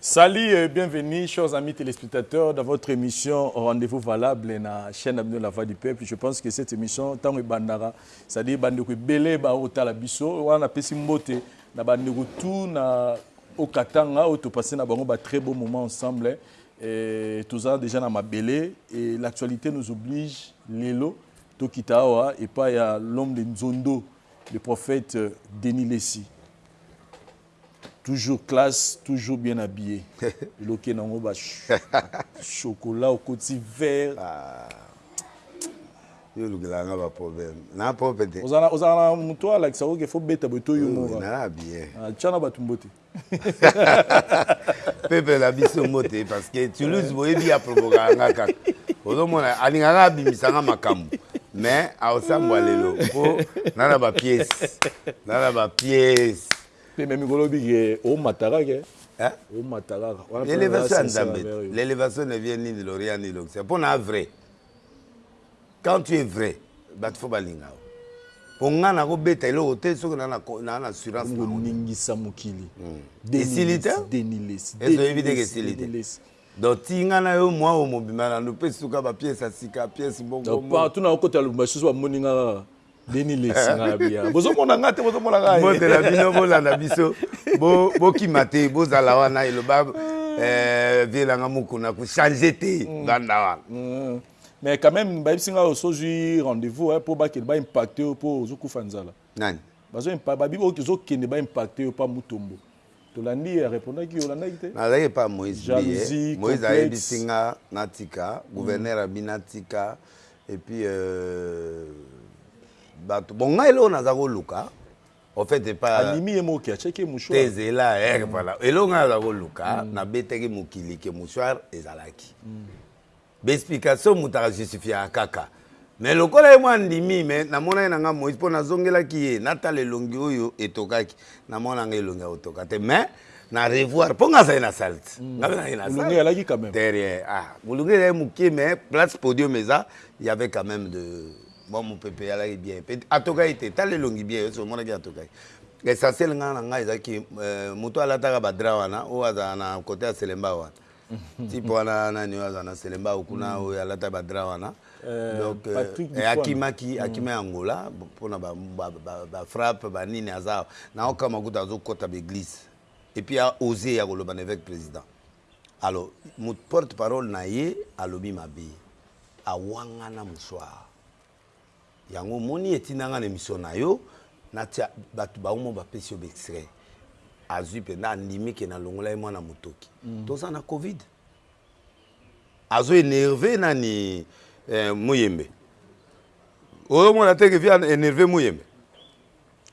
Salut et bienvenue chers amis telespectateurs dans votre emission rendez-vous valable na chaîne na bino la voix du peuple. Je pense que cette emission ntango ebandaka c'est à dire bandeko ebele baotala biso wana napesi mbote na bandeko tout na au Katanga oyo topase na bango ba très beau moment ensemble et toza déjà na mabele et l'actualité nous oblige lelo tokita awa epai ya l'homme de Nzondo le prophète Denis Lessi. Toujours classe toujours bien habille eloke nango ba chocolat okoti vert yo olukela nga ba problème na propre te ozala na moto alakisa oke fo beta boye to yumora na bien tya na bato mbote peuple na biso mbote parce que toulouse boyebi ya provokaka nga kaka ozomona alingaka abimisa nga makambo Mais aosambwa lelo po na na ba pièces na na ba pièces. Pe mais mikolo oyebi ke omata kaka hein. Omata kaka. L'elevation ya Nzambe te. L'elevation ne vient ni de l'orient ni de l'occident. Po na vrai quand tu es vrai batu faut balinga yo. Po nga nako beta eloko te soki na na assurance nango te. Ko ningisa mokili. Esili te? Est ce oyebi te ke esili te? Donc ti nga na yo mua oyo mobimba na nupesi suka ba pièce ya sika pièce mbongo mbongo. Donc partout na kota ya Lubumbashi soso ba moni nga kaka Denis Lessi nga na bia. Bozo mona nga te bozo mona nga ye. Mbote na bino bo landa biso bo bo kima te bo zala wana eloba vieux na nga Mukuna ko changer te vanda wana. Mais quand meme ba yebisi nga osi ozui rendez-vous hein po ba kende ba impacter yo po ozo kufa nzala. Nani? Bazo impa babi oyo tozo kende ba impacter yo pa Mutombo. Tolandi ye a repondaki yo olandaki te? Nazalaki epa Moïse mbiye. Jalousie, Moïse ayebisi complexe. nga natika, gouverneur abi natika et puis euh batu bon nga eloko naza koluka au fait epa Amimi ye moko ke atiaki ye mouchoir. Te zela eh voilà eloko nga naza koluka nabetaki mokili ke mouchoir ezalaki. Ba explication mutu aka justifiaka kaka mais lokola ye moko andimi mais na monaki na nga Moïse po na zongelaki ye na tala elongi oyo etokaki na mona nga elongi ya kotoka te mais na revoir po nga nazali na salle te nga pe nazali na Mulunge salle alaki quand même. te rien ah mulunge ezalaki mukie mais place podium eza il y avait quand même de mwa mupepe eyalaki bien pe atokaki te tala elongi bien yo soki omonaki atokaki l'essentiel nga na nga ezalaki euh, mutu alataka ba drap wana oyo azalaka na cote ya selembao wana Type wana nani oyo aza na selembao kuna oyo alata ba drap wana donc akimaki akima Angola pona ba frappe ba nini aza awa nao kama kutu azo kota ba eglise et puis a ose ya koloba na eveque president alors porte parole na ye alobi mabe awangana musuaa Yango omoni etinda nga na emission na yo natia batu ba omo ba pesi yo ba extrait azui penza andimi ke na longola ye mwana mutoki toza na covid azo enerve nani muyembe ozo mona te ke vieux a enerve muyembe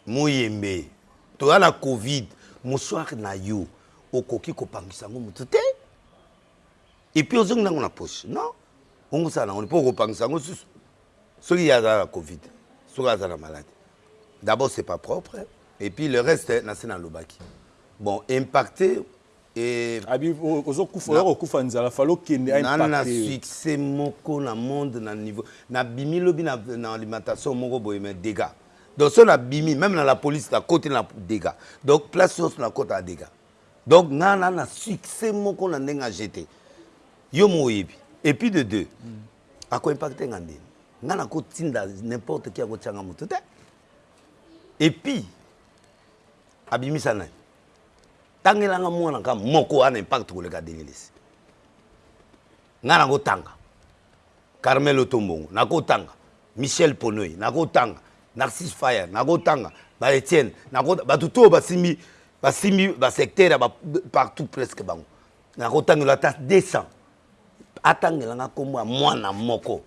muyembe toza na covid mouchoir na yo okoki ko panguisa yango mutu te Et puis ozongi nango na poche non bongo osala nango nini po okopangisa yango lisusu soki ye aza na covid soki aza na malade d'abord c'est pas propre et puis le reste nase nalobaki bon impacte nana na succès moko na monde na niveau nabimi lobi na alimentation moko boye mais degat donc soki nabimi meme na la police nakoti na degat donc place nionso nakotaka degat Donc nga na na succès moko na ndenge a jete yo moko oyebi et puis de deux ako impacte nga nde nga na ko tinda n'importe qui ako tia nga mutu te et puis a bimisa nani tangela nga mwana ka moko a na impact ko leka Denis Lessie Nga nako tanga Carmel Otombongo nako tanga Michel Ponoy nako tanga Narcisse Fire nako tanga ba Etienne nako tanga batu tout oyo ba simbi ba simbi ba secteur ya ba partout presque bango nako tangela yo ata 200 atangela nga kombo ya mwana moko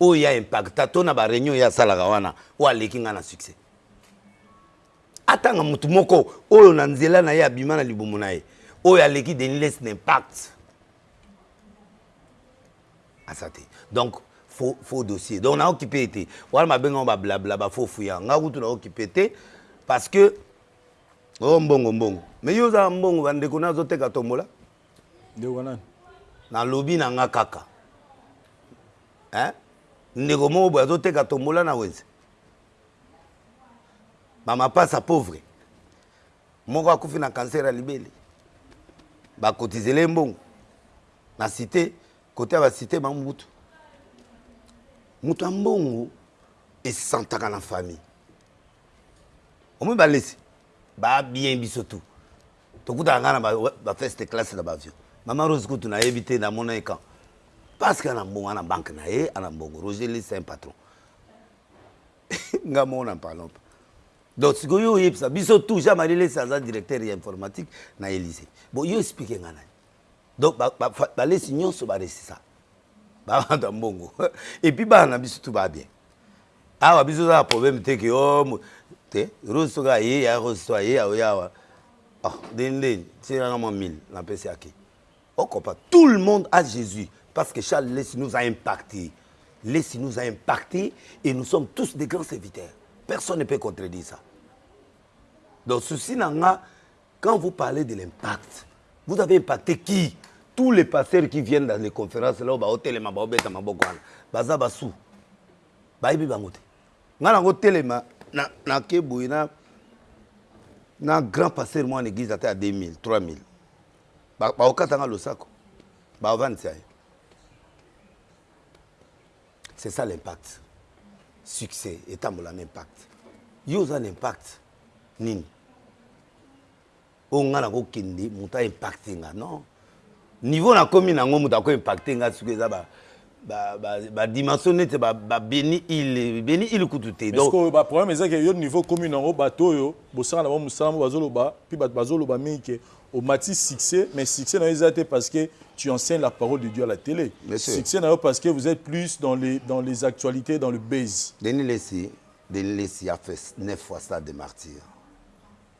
oyo ye a impacta to na ba reunion ye asalaka wana oyo aleki nga na succes atanga mutu moko oyo na nzela naye abima na libumu naye oyo aleki Denis Lessi na impact aza te donc faux, faux dossier donc na okipe ye te wana babengango ba blabla ba faux fuyant nga kutu na okipe te parce que o oh, mbongo mbongo mais yo oza mbongo bandeko na azoteka tombola ndeko nani nalobi na nga kaka eh? ndeko moko boye azoteka tombola na wenze mama pasa pauvre moko akufi na cancer ya libele ba cotizele ye mbongo na cite kote ya ba cite ba mbutu moto ya mbongo esantaka na famille omoi balesi ba bien biso tout tokutaka ngai na ba feste classe na bavio mama rose kutu nayebi te namona ye quand parce que ana mbongo ana banque na ye ana mbongo roger lisa un patron nga moko na palompa Donc sikoyo yo oyebisa biso tout jean marie lesi aza directeur ya informatique na elysee bon yo explique nga nani donc ba, ba, ba lesi nionso ba resisa ba batu ya mbongo et puis bana na biso tout ba bien awa biso za problème te que oh te rose soki aye ya rose to aye aoya awa oh deni deni tina nga mwa 1000 na pesi ake okopa tout le monde a jésus Parce que Charles Lessi nous a impactés. Lessi nous a impactés et nous sommes tous des grands serviteurs. Personne ne peut contredire ça. Donc, ceci n'a quand vous parlez de l'impact, vous avez impacté qui Tous les pasteurs qui viennent dans les conférences, là, au très au Ils au guana, baza basu, Ils bangote. Ngana au téléma, na na kebouy na na grand pasteur moi en église à 2000, 3000. Ba bakokata nga losako baovanisa ye c'est ça l'impact succès etambola na impact yo oza na impact nini oyo nga nakokende moto a impacte nga non niveau nakomi na yango moto ako impacte nga soki eza ba ba ba ba dimension neti ba ba beni il beni il kutu te donc sikoyo ba problème eza ke yo niveau okomi na ngo batu oyo bosala na bango musala bazo loba puis batu bazo loba mingi ke omati succès mais succès na yo eza te parce que tu enseigne la parole de Dieu à la tele succès na yo parce que vous etes plus dans le dans les actualites dans le buzz. Denis lessi Denis lessi a fait 9 fois stade de martyrs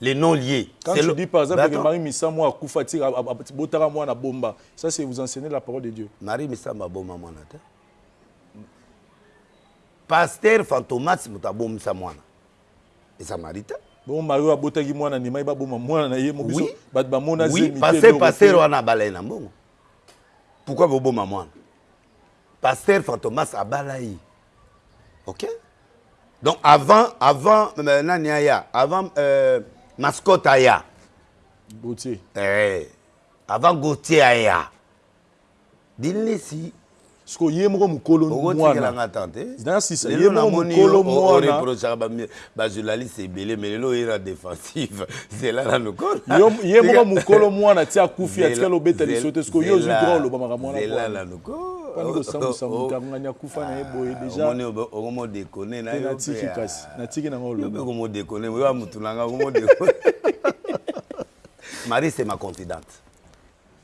le non lie quand tu dis par exemple que marie misamu akufa ti abotaka mwana abomba ça c'est vous enseigner la parole de dieu marie misamu aboma mwana te pasteur fantomas moto abomisa mwana eza marie te bon mario abotaki mwana ndimaki baboma mwana na ye mobiso oui. bato bamona oui, pasteur wana abalai na mbongo pourkui boboma mwana Pasteur fantomas abala ye ok donc avant avant euh, nani aya avant euh, mascotte aya Gauthier eh, avant Gauthier aya dinlisi siko ye moko mokolo mwana okotikela nga tante naya sisa ye lelo moko namoni yo mokolo o- mwana oreprochaka ba mi- ba journaliste ebele mais lelo oye na defensive zela nanu kolo ye moko mukolo mwana ti akufi atikala obeta liso te sikoyo yo ozwi droit oloba makambo wana zela nanu koni kosambwisa moto ya ngani akufa na ye boye deja omoni okomo dekone na yo natiki kasi natiki nanga oloba yo pe okomo dekone yo ya mutu nanga okomo dekone Marie c'est ma confidente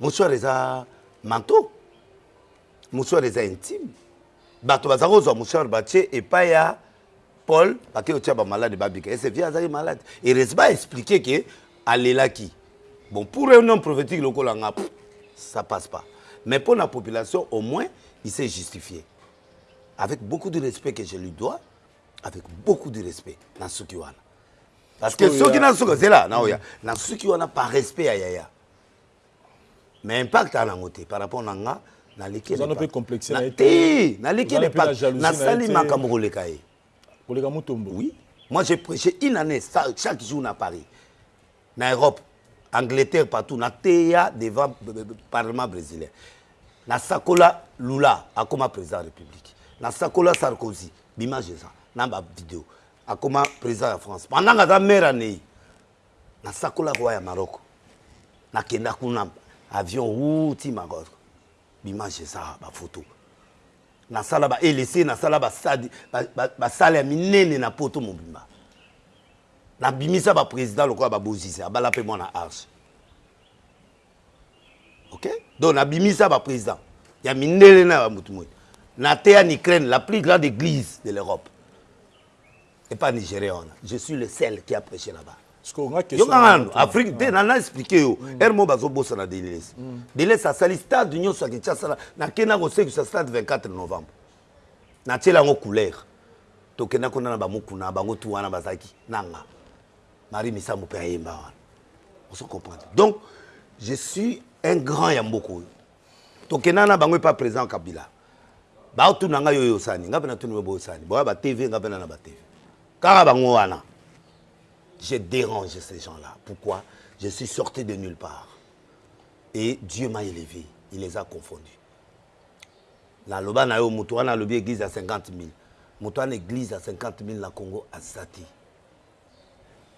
Mouchoir eza manteau mouchoir eza intime bato baza kozwa mouchoir batie epai ya Paul bake kotia ba malade babika ese vie azaki malade erese ba explique ke alelaki bon pour un homme prophétique lokola nga ça passe pas mais mpo na population au moins il s'est justifié avec beaucoup de respect que je lui dois avec beaucoup de respect na suki wana parce que soki na suka zela na oya na suki wana par respect ya yaya mais impact ana ngo te par rapport na nga na leki na pe complexe na te na leki le pas na sali makambo koleka ye koleka mutombo oui moi j'ai prêché une année chaque jour na Paris na Europe Angleterre partout na teya devant parlement bresilien na sakola Lula akoma president ya republique na sakola Sarkozy b'image eza na ba video akoma president ya France pendant aza maire ya Neyi na sakola roi ya Maroc na kenda kuna avion wuu ti Maroc B'image eza awa ba photo na sala ba elese na sala ba stade ba salle ya minene na poto mobimba na bimisa ba president lokola ba bozize abala pe mwana arche ok donc na bimisa ba president ya mindele na ya ba mutu moyi na teya na Ukraine la plus grande eglise de l'Europe epa nigerien wana je suis le seul qui a preche là bas yoka nanu afrique te nana explike yo mm. heure moko bazobosana deliles mm. deliles asali stade nyonso ya kinshasa nakei nakosekisa stade 24 novembre natyela yango couleur tokenda kuna na bamokuna bango tu wana bazalaki nanga marie misambo mpe ayemba wana ozo comprendre donc je suis un grand ya mboka oyo Tokenda na bango epa president kabila bao tuna ngai oyo osani ngai pe na tuni bobo osani boya ba TV ngai pe na na ba TV kaka bango wana je derange ces gens là pourquoi je suis sorti de nulle part et Dieu m'a eleve il les a confondu na loba na yo mutu wana alobi eglise ya 50 mille mutu wana eglise ya 50 mille na Congo aza te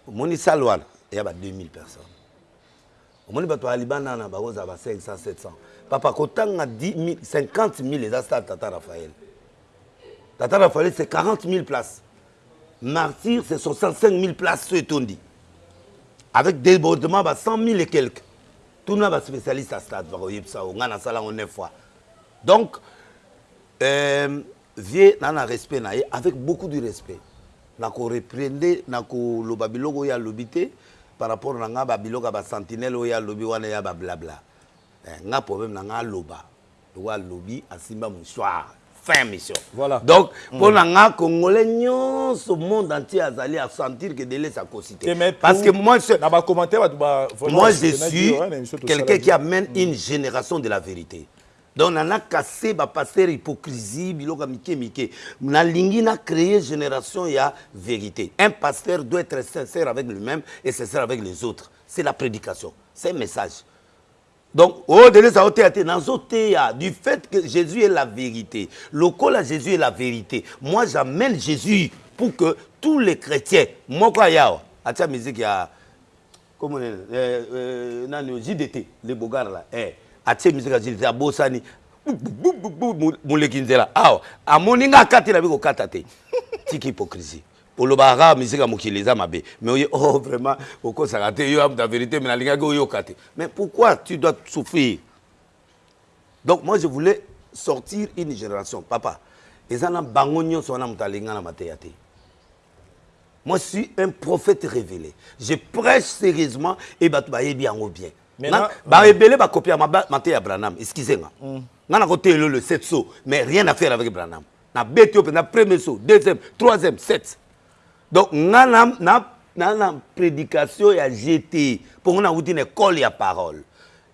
Omoni salle wana eya ba 2000 personnes omoni batu ya libanda wana bako zala ba 500 700 papa ko tanga 50000 eza stade tata Raphaël tata Raphaël c'est 40000 places martyrs c'est 65000 places oyo etondi avec debordement ba 100000 et quelques tuna ba spécialiste ya stade bako yebisa yo nga na sala ngo 9 fois donc euh, Vieux na na respect na ye avec beaucoup du respect na ko reprendre na ko loba biloko oyo alobi te par rapport na nga ba biloko ya ba sentinelle oyo ye alobi wana eya ba blabla eh nga problème na nga aloba lokola alobi asimba mouchoir fin ya mission voilà donc po na nga congolais nionso monde entier azali a sentir que Delesse akosi te parce que moi ce na ba commentaires batu ba vraiment moi je suis quelqu'un qui amène une generation de la verite Donc nana casse ba pasteur hypocrisie biloko ya mike mike na lingi na cree generation ya verite un pasteur doit etre sincère avec lui meme et sincère avec les autres ce la predication ce un message donc oh dennis azo teya te nazo teya du faite que jesus est la verite lokola jesus est la verite moi j'amene jesus pour que tout les chretiens moko aya awa atia musique ya Kombo naye nani eh nani oyo JDT le beaugard là eh atie musique ya JDT abosani bouboubouboubou moleki nzela awa amoni nga akati nabi kokata te tika hypocrisie olobaka kaka musique ya mokili eza mabe mais oye oh vraiment okosaka te yo amta verite mais nalingaki oyoka te mais pourquoi tu dois souffrir donc moi je voulais sortir une generation papa eza na bango nionso wana moto alingi nga na mateya te Moi suis un prophète revele je preche serieusement et batu bayebi yango bien ba ebele ba copia mateya ya branham excuse nga nga nako teya yo le 7 saut mais rien à faire avec branham na beti yo penza premier saut deuxième troisième sept donc nga na na predication ya je te po nga na wuti na ecole ya parole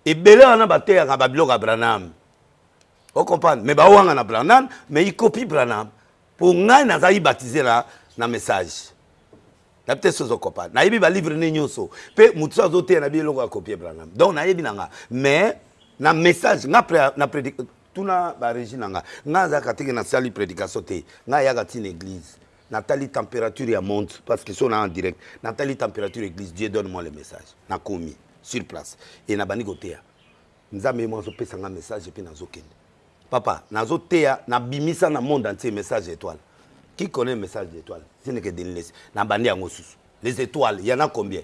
ebele wana ba teyaka ba biloko ya branham o comprendre mais ba wangana branham mais il copie branham Pour ngai nazalaki baptiser na na message nayebi te soki ozo comprendre nayebi ba livre ne nionso pe mutu soki azo teya nayebi eloko ya copie branham donc nayebi na nga mais na message nga après na predic tuna ba regi na nga nga nazalaka teke na sali predication te nga yaka ti na eglise na tali temperature ya montre parce que soki na en direct na tali temperature ya eglise Dieu donne moi le message na komi sur place et na bandi ko teya Nzambe ye moko azo pesa nga message epuis nazo kende papa nazo teya na bimisa na monde entier message ya etoile qui connait le message de l'etoile ce n'est que Denis lessi na bandi yango susu les etoiles y'en a combien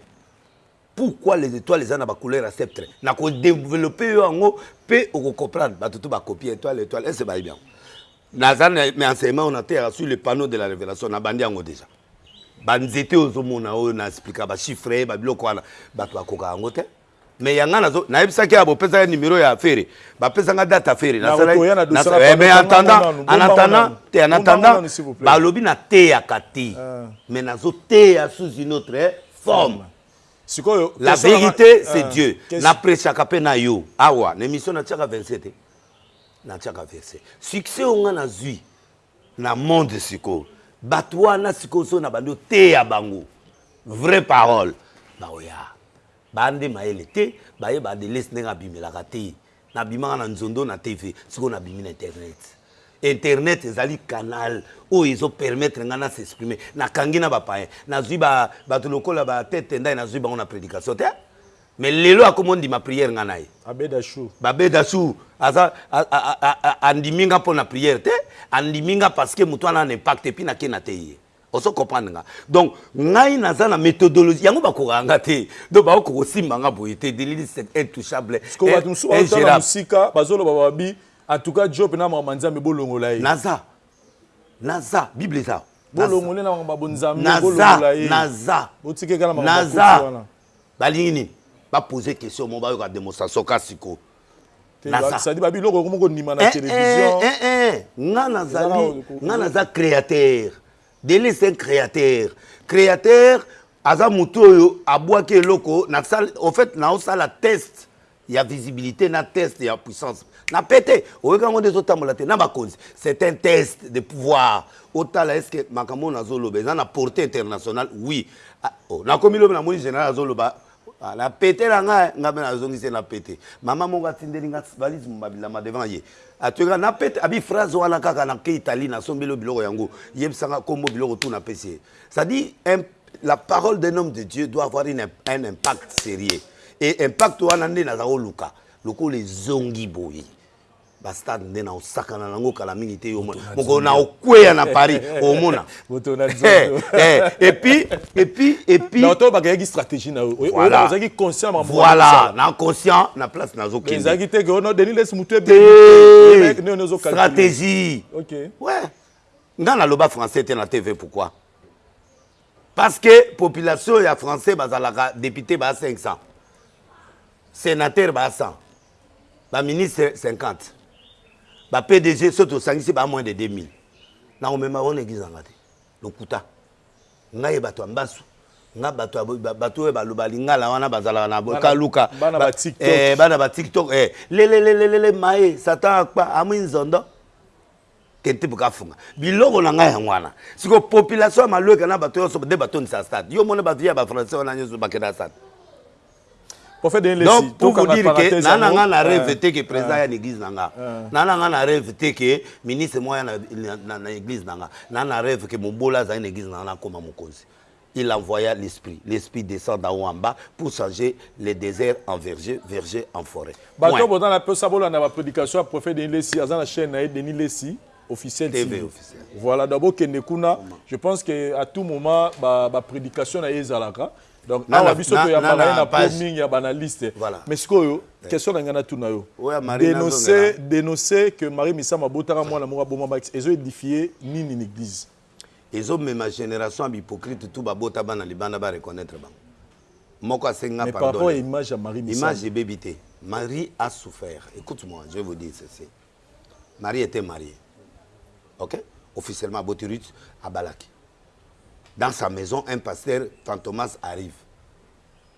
pourquoi les etoiles eza na ba couleur ya septre nako developper yo yango pe oko comprendre batu tout ba copie etoile etoile est ce bayebi yango naza na mais enseignement oyo nateyaka sur le panneau de la revelation na bandi yango dejà ba nzete oyo ozo mona oyo na expliquer ba chiffres ba biloko wana batu ba kokaka yango te Mais ya nga nazo nayebisaki ya bopesaka numero ya fere bapesa nga data fere mais antanda anatanda te anatanda balobi na teyaka te ah. mais nazo teya sous une autre eh, forme sikoyo la vérité c'est ah. dieu na prechaka mpe na yo awa na émission natiaka 27 te natiaka verset succès oyo nga nazwi na monde sikoyo batu wana sikoyo soki na bandi oteya bango vrai parole bakoya ba nde mayele te baye ba adeles ndenge abimelaka te na bimaka na nzondo na TV sikoyo na bimi na internet internet ezali canal oyo ezo permettre nga na s'exprimer na kangi na ba payen nazui ba batu lokola ba Ted Tendai nazui bango na predication te Mais lelo akomi ondima prière nga naye. Abeda chou. Abeda chou aza andimi nga pona prière te andimi nga parce que mutu wana na impact et puis na ken ateyi ye. Ozo comprendre nga donc ngai naza na methodologie yango ba kokaka nga te donc ba koka kosimba nga boye te Delili c'est intouchable ingerables. Musika bazo loba ba bi en tout cas Job na maman Nzambe bo longola ye. Naza naza bible eza awa. Bo longole na maman bo Nzambe bo longola ye. Naza naza naza Balingi nini? Ba poser question moko bayoka demonstration kaka sikoyo. Te, Naza. c'est à dire ba biloko okomi kondima na television. Eh eh eh eh, nga nazali, nga naza createur. Denis c'est un createur. Createur aza mutu oyo abuaki eloko na salle, au fait nao sala test. ya visibilite na test ya puissance na pete oyoki yango nde ezotambola te na bakonzi c'est un test de pouvoir otala est ce que makambo oyo nazoloba eza na porte internationale oui ah, oh, nakomi lobi namoni general azoloba ah, na pete na ngai ngai mpe nazongisi ye na pete mama moko atindeli ngai valise mbabilama devant ye atoyeka na pete abi phrase wana kaka nake italie nasombeli yo biloko yango yebisanga nkombo biloko tu napesi ye c'est à dire la parole d'un homme de Dieu doit avoir une, un impact sérieux et impact wana nde naza koluka lokola ezongi boye bastade nde na osakana na yango kala mingi te yo mokolo na okweya na paris omona eh, eh, epuis epuis epuisnaoto bakeyaki stratégie na yoozalaki conscient voilà na conscient na place nazokeezalaki te ke ono denis les motu ebestratégie ouais nga naloba français te na tv pourquoi Parce que population ya français bazalaka depute ba 500 senateur ba 100 ba ministre 50 ba pdg soki tosangisi ba moins de 2000 nakomema bango na eglise na nga te lokuta nga ye bato ya mbasu nga bato oyo baloba lingala wana bazalaka na boka luka bana ba tiktok eh, eh. lelelelelele maye satan akpa amwi nzondo Ken type ka funga biloko na nga yango wana sikoyo population ya malueka na bato yonso nde batondisa stade yo omoni ba vieux ya ba français wana nionso bakenda na stade Prophète Denis Lessi donc pour vous tokanga dire que parenthèse na na yango nga na reve eh, te que président eh, aya na eglise na nga eh. na na nga na reve te que ministre moko aya na, na, na, na eglise na nga na na reve que mobola azali na eglise na nga nakoma mokonzi Il envoya l'esprit, l'esprit descend d'en haut en bas pour changer le desert en verger, verger en foret. Bato oyo Point. boza na posa bolanda ba predication ya prophete Denis lessi aza na chaine na ye Denis lessi officiel TV TV officiel. voilà donc bokende kuna Comment? je pense que à tout moment ba ba predication na ye ezalaka donc Na- awa na- biso na- toyambaka na- ye na na po page. mingi ya banalyste Voilà. mais sikoyo question na ngai natuna yo Oyo ya Marie denonce nazongela. denonce que Marie Misamu abotaka mwana moko abomamaki ezo edifie nini na eglise Ezo mema generation ya b'hypocrite tout ba bota bana libanda ba reconnaitre bango. Moko asengi nga pardon lelo. Image ebebi te. Marie a souffert ecoute moi je vais vous dire ceci Marie etait mariee ok officiellement aboti Ruth abalaki dans sa maison un pasteur fantomas arrive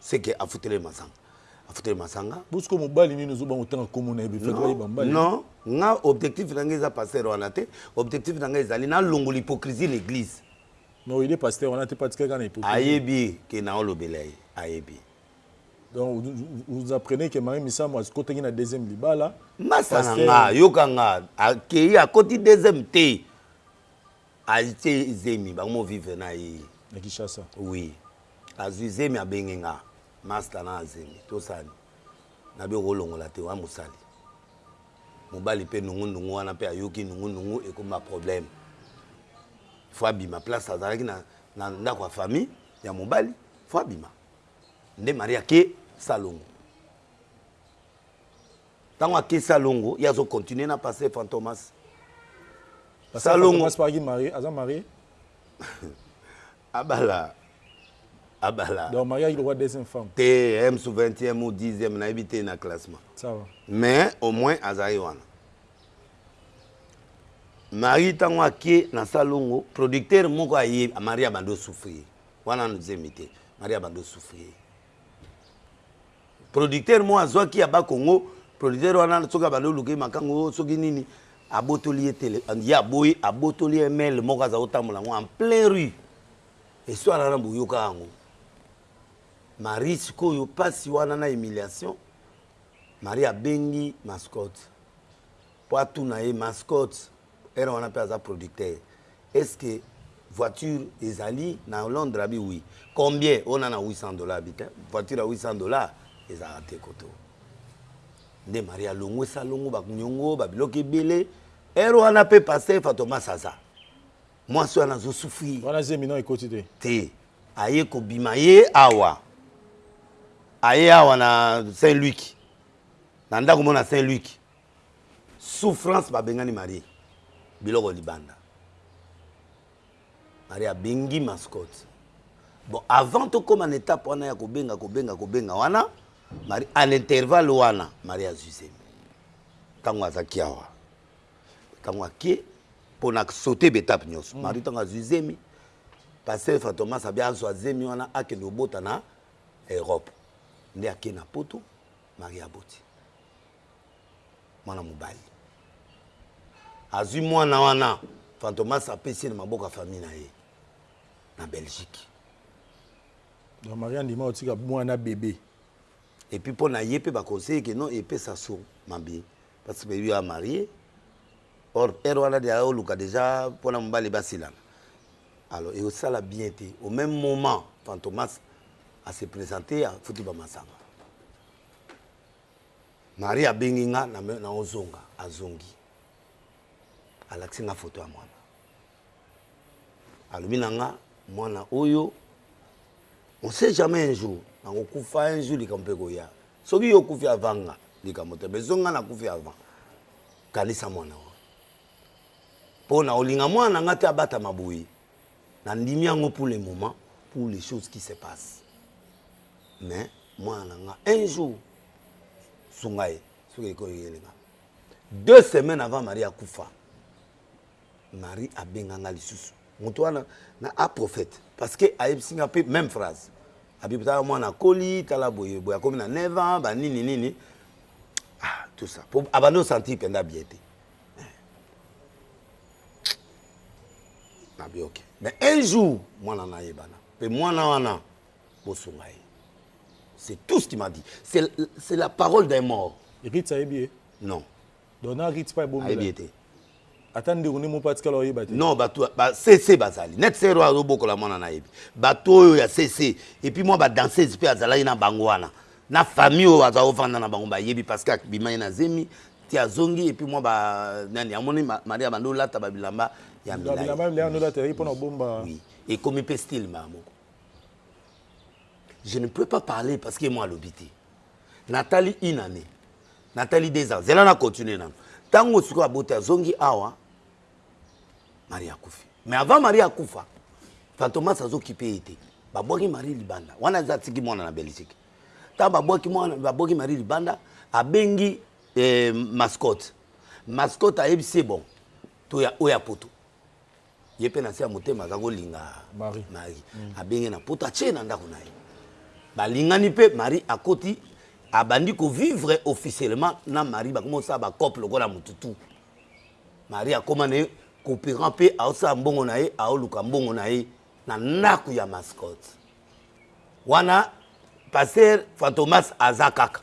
ce que afutela ye masanga afutela ye masanga bo sikoyo mobali nini ozo banga otanga kombo na ye boye fallait ayeba mbala non nga objectif na nga eza pasteur wana te objectif na nga ezali nalongola hypocrisie na eglise mais oyede pasteur wana te mpe atikali kaka na hypocrisie ayebi ke naolobela ye ayebi donc vous apprenez que marie misamu akotaki na deuxième libala masa na nga yoka nga akei akoti deuxième te Atie zemi bakomi vivre na ye na Kinshasa oui azui zemi abenge nga masta na zemi tosala nini na bi okolongola te oa mosali mobali pe nungu nungu wana pe ayoki nungu nungu ekomi ba problème faut abima place azalaki na na ndako ya famille ya mobali faut abima nde Maria ake salongo. Tango ake salongo ye azo continue na pasteur fantomas salongo aza marie abala abala donc marie ayaki lokola deuxième femme te m sous 20e ou 10e nayebi te na classement sawa mais au moins azali wana marie tango ake na salongo producteur moko aye marie abandi osouffrir wana nzembi te marie abandi osouffrir Producteur moko azwaki ya ba kongo producteur wana soki abandi koluka ye makangu oh soki nini abotoli ye tele ye aboyi abotoli ye ML moko aza kotambola yango en plein rue histoire wana boyokaka yango Marie sikoyo pasi wana na humiliation Marie abengi mascotte po atuna ye mascotte Heure wana pe aza producteur est ce que voiture ezali na Londres abi oui combien oyo na na 800 dollars abi te voiture ya 800 dollars ezalaka te koto nde Maria alongwe salongo ba niongo ba biloko ebele heure wana pe pasteur Fatomas aza mwasi wana azo souffrir wana zemi no ekoti te te aye kobima ye awa aye awa na Saint Luc na ndako mona Saint Luc Souffrance ba bengani marie biloko libanda marie abengi mascotte bon avant tokoma na etape wana ya kobenga kobenga kobenga wana marie à l'intervalle wana marie azwi zemi ntango aza kiawa ntango akie mpo na saute betape nyonso mm. marie ntango azwi zemi pasteur fatomas abi azwa zemi wana akende obota na europe nde ake na poto Maria aboti mwana mobali, azwi mwana wana Fantomas apesi ye na maboko ya famille na ye na Belgique. Donc Maria andima kotika mwana bebe. Et puis mpo na ye mpe ba conseille que non epesa sur mabe. Parce que baby oyo a marier or heure wana dejà azo luka dejà po na mobali ba silana alors eko sala bien te au meme moment fantomas a se presenter a futi ba masanga Maria a bengi nga nazo zonga a zongi a lakisi nga photo ya muana Alobi na nga mwana oyo on sait jamais un jour nako kufa un jour likambo mpe ekoya soki yo okufi avant nga likambo te mais soki nga na kufi avant kanisa mwana oyo mpo na kolinga mwana na nga te abatama boye na ndimi yango pour le moment pour les choses qui se passe mais mwana na nga un jour sunga ye soki ekoki elenga deux semaines avant marie akufa Marie abenga nga lisusu mutu wana na a prophète parce que ayebisi nga pe meme phrase abi tala mwana akoli tala boye boye akomi na 9 ans ba nini nini ah tout ça po abandi o sentir penza bien te abi ok mais un jour mwana na ayebana pe mwana wana bosunga ye c'est tout ce qui m'a dit c'est la parole d'un mort Ritz ayebi ye non Donc na Ritz pa ebombela. Ayebi ete. Ata ndeko ne mopa tikala oyeba te. Non batu ba CC bazali. Net sero azo bokola mwana na yebi. Batu oyo ya CC et puis moi ba danseuse pe azalaki na bango wana. Na famille oyo aza ovanda na bango bayebi parce que abima ye na zemi ti azongi et puis moi ba nani amoni Maria bando olata ba bilamba ya milayi. Ba bilamba milayi ndo olata ye pona bomba. Oui. Ekomi pe style ma moko. Je ne peux pas parler parce que moi alobi te. Natali une année. Natali deux ans zela na continue nanu tangu sikoyo aboti azongi awa marie akufi mais avant marie akufa fantomas azo kipe ye te babwaki marie libanda wana aza atiki mwana na belgique ntango babwaki mwana babwaki marie libanda abengi eh, mascotte mascotte ayebisi ye bon toya oya poto ye pe na se ya motema aza ko linga Marie abengi ye na poto atie ye na ndaku na ye ba lingani pe Marie akoti a bandi ko vivre officielement na Marie ba komi ko sala ba coop lokola mutu tout Marie akoma na ye cooperant pe azo sala mbongo na ye azo luka mbongo na ye na ndaku ya mascotte wana pasteur fantomas aza kaka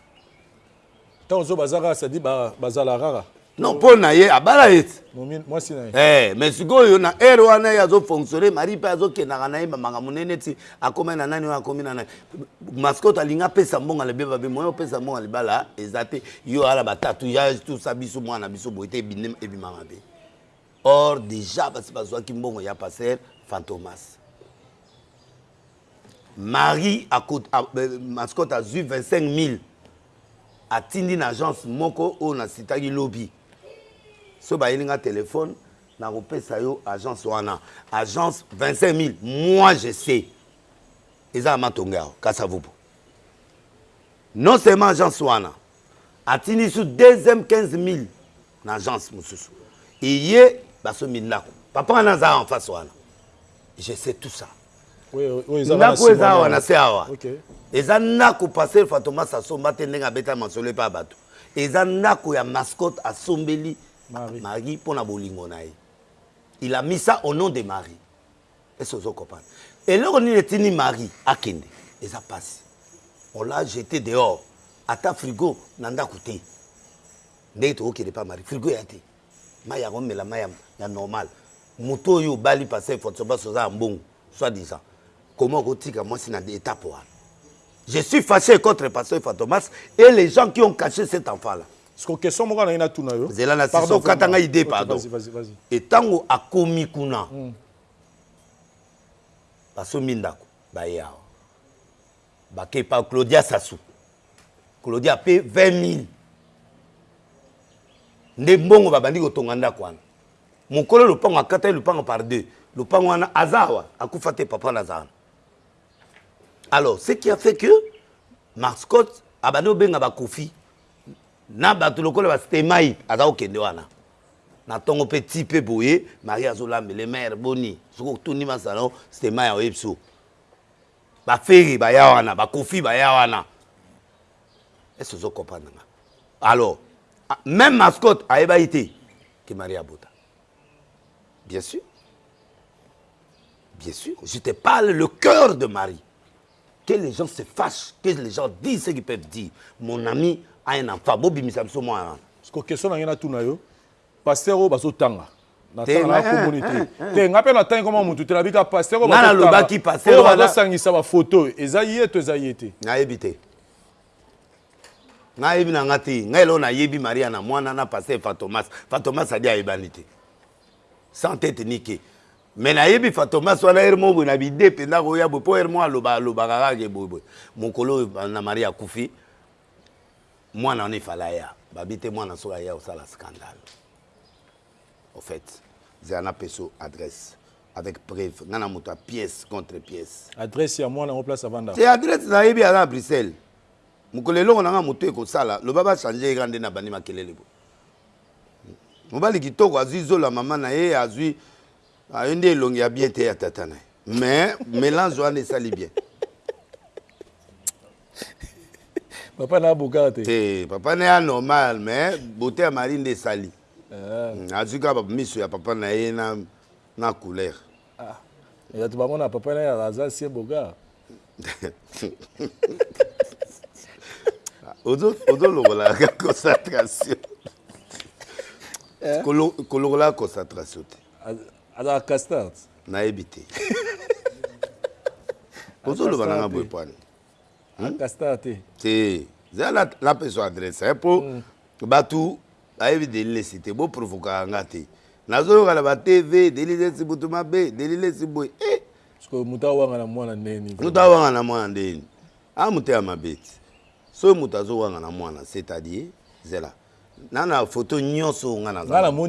Tango zoba aza rara ça dit ba bazala rara. Non po na ye abala ye te. Mwasi na ye. Eh mais sikoyo na heure wana ye azo fonctionner Marie pe azo kendaka na ye ba makambo na ye neti akomaki na nani oyo akomi na nani. Mascotte alingi apesa mbongo na beba be moyen opesa mbongo na libala eza te yo oya na ba tatouage tout ça biso mwana na biso boye te ebimi ebima mabe. Or dejà basi bazuaki mbongo ya pasteur Fantomas. Marie mascotte azui 25000 atindi na agence moko oyo na citaki lobi soki bayeli nga telephone nakopesa yo agence wana agence 25000 moi je sais eza ya matonge awa kasa vubu non seulement agence wana Atindi lisusu deuxième 15000 na agence mususu eye basombi ndaku. Papa wana aza en face wana je sais tout ça. Ndaku oyo eza awa na se awa eza ndaku pasteur Fantomas asomba te ndenge abetaka masolo epa batu. Eza ndaku ya mascotte asombeli Marie pona bolingo na ye. Il a mis ça au nom de Marie. Est ce que ozo comprendre? Eloko nini etindi Marie akende? Eza pasi. On l'a jete dehors. Ata frigo na ndaku te. Ndenge toko kende epa Marie. Frigo eya te. Mayi ya ko mela mayi ya normal. Moto oyo obali pasteur Fortunato Bas oza ya mbongo soit disant. Comment oko tika mwasi na etape wana? Je suis fache contre pasteur Fantomas et les gens qui ont cache cet enfant là. Siko question moko nalingi natuna yo. Zela na sisi okata nga idee pardon. Okay, vas -y, vas -y. Et tango akomi kuna. Mm. Basombi ndako baye awa. Bake epa Claudia Sassou. Claudia ape 20 000. Nde mbongo babandi kotonga ndako wana. Mokolo lopango akataki lopango par deux. Lopango wana aza awa akufa te papa na aza Alors ce qui a fait que Marscott abandi obenga bakofi na bato lokola ba stemay aza kokende wana na tongo pe ti pe boye marie azolamba le maire boni soki otuni masala o stemay aoyebisa o ba ferre baya wana ba kofi baya wana ese ozo comprendre nga alors même mascotte ayebaki te ke marie abota bien sûr bien sûr je te parle le cœur de marie Que les gens se fachent, que les gens disent ce qu'ils peuvent dire, mon ami a un enfant, bo bimisa biso mwana wana. Sikoyo question na ngai na tuna yo, pasteur oyo bazo tanga, na tanga na kombo ne te, te nga pe na tangi kombo ya mutu te, na bika pasteur oyo bazo tanga, oyo bazo sangisa ba photo oyo, eza ye to eza ye te? Na yebi te. Na yebi na nga te, nga eloko na yebi Maria na mwana na pasteur Fantomas, Fantomas adi ayebani te. Sans tete ni queue. Mais na yebi fatomas wana heure moko boye na bide penza akoya boye po heure moko aloba alobaka kaka ke boye boye mokolo oyo na marie akufi mwana wana ifale aya babi te mwana soki aya osala scandal au fait zela na peso adresse avec preuve nga na moto ya pièce contre pièce adresse ya mwana yango place avanda te adresse na yebi aza na bruxelles mokolo eloko na nga moto ekosala loba ba changer ye kaka nde na bandi makelele boye Mobali kitoko azui zolo ya maman naye azui ayo nde elongi ya bien te ya tata naye mais melange wana esali bien papa na abokaka te te papa na ya normal mais beauté ya mari nde esali ah. Hmm, azui kaka miso ya papa na ye na na couleur Ah mais batu bango na papa naye aza sie boga. Ozo longola ka concentration. Ko longola concentration te. Aza castard. Nayebi te. Ozo loba nanga boye pwani. Ata star te. Te zala na peso adresse hein po batu bayebi Deli lessi te bo provokaka nga te nazo yoka na ba TV Deli lessi mutu mabe Deli lessi boye eh. Sikoyo mutu awangana mwana ndenge nini vraiment. Mutu awangana mwana ndenge nini aza motema mabe te soki mutu azo wangana mwana c'est à dire zela nana photo nionso oyo nga naza nango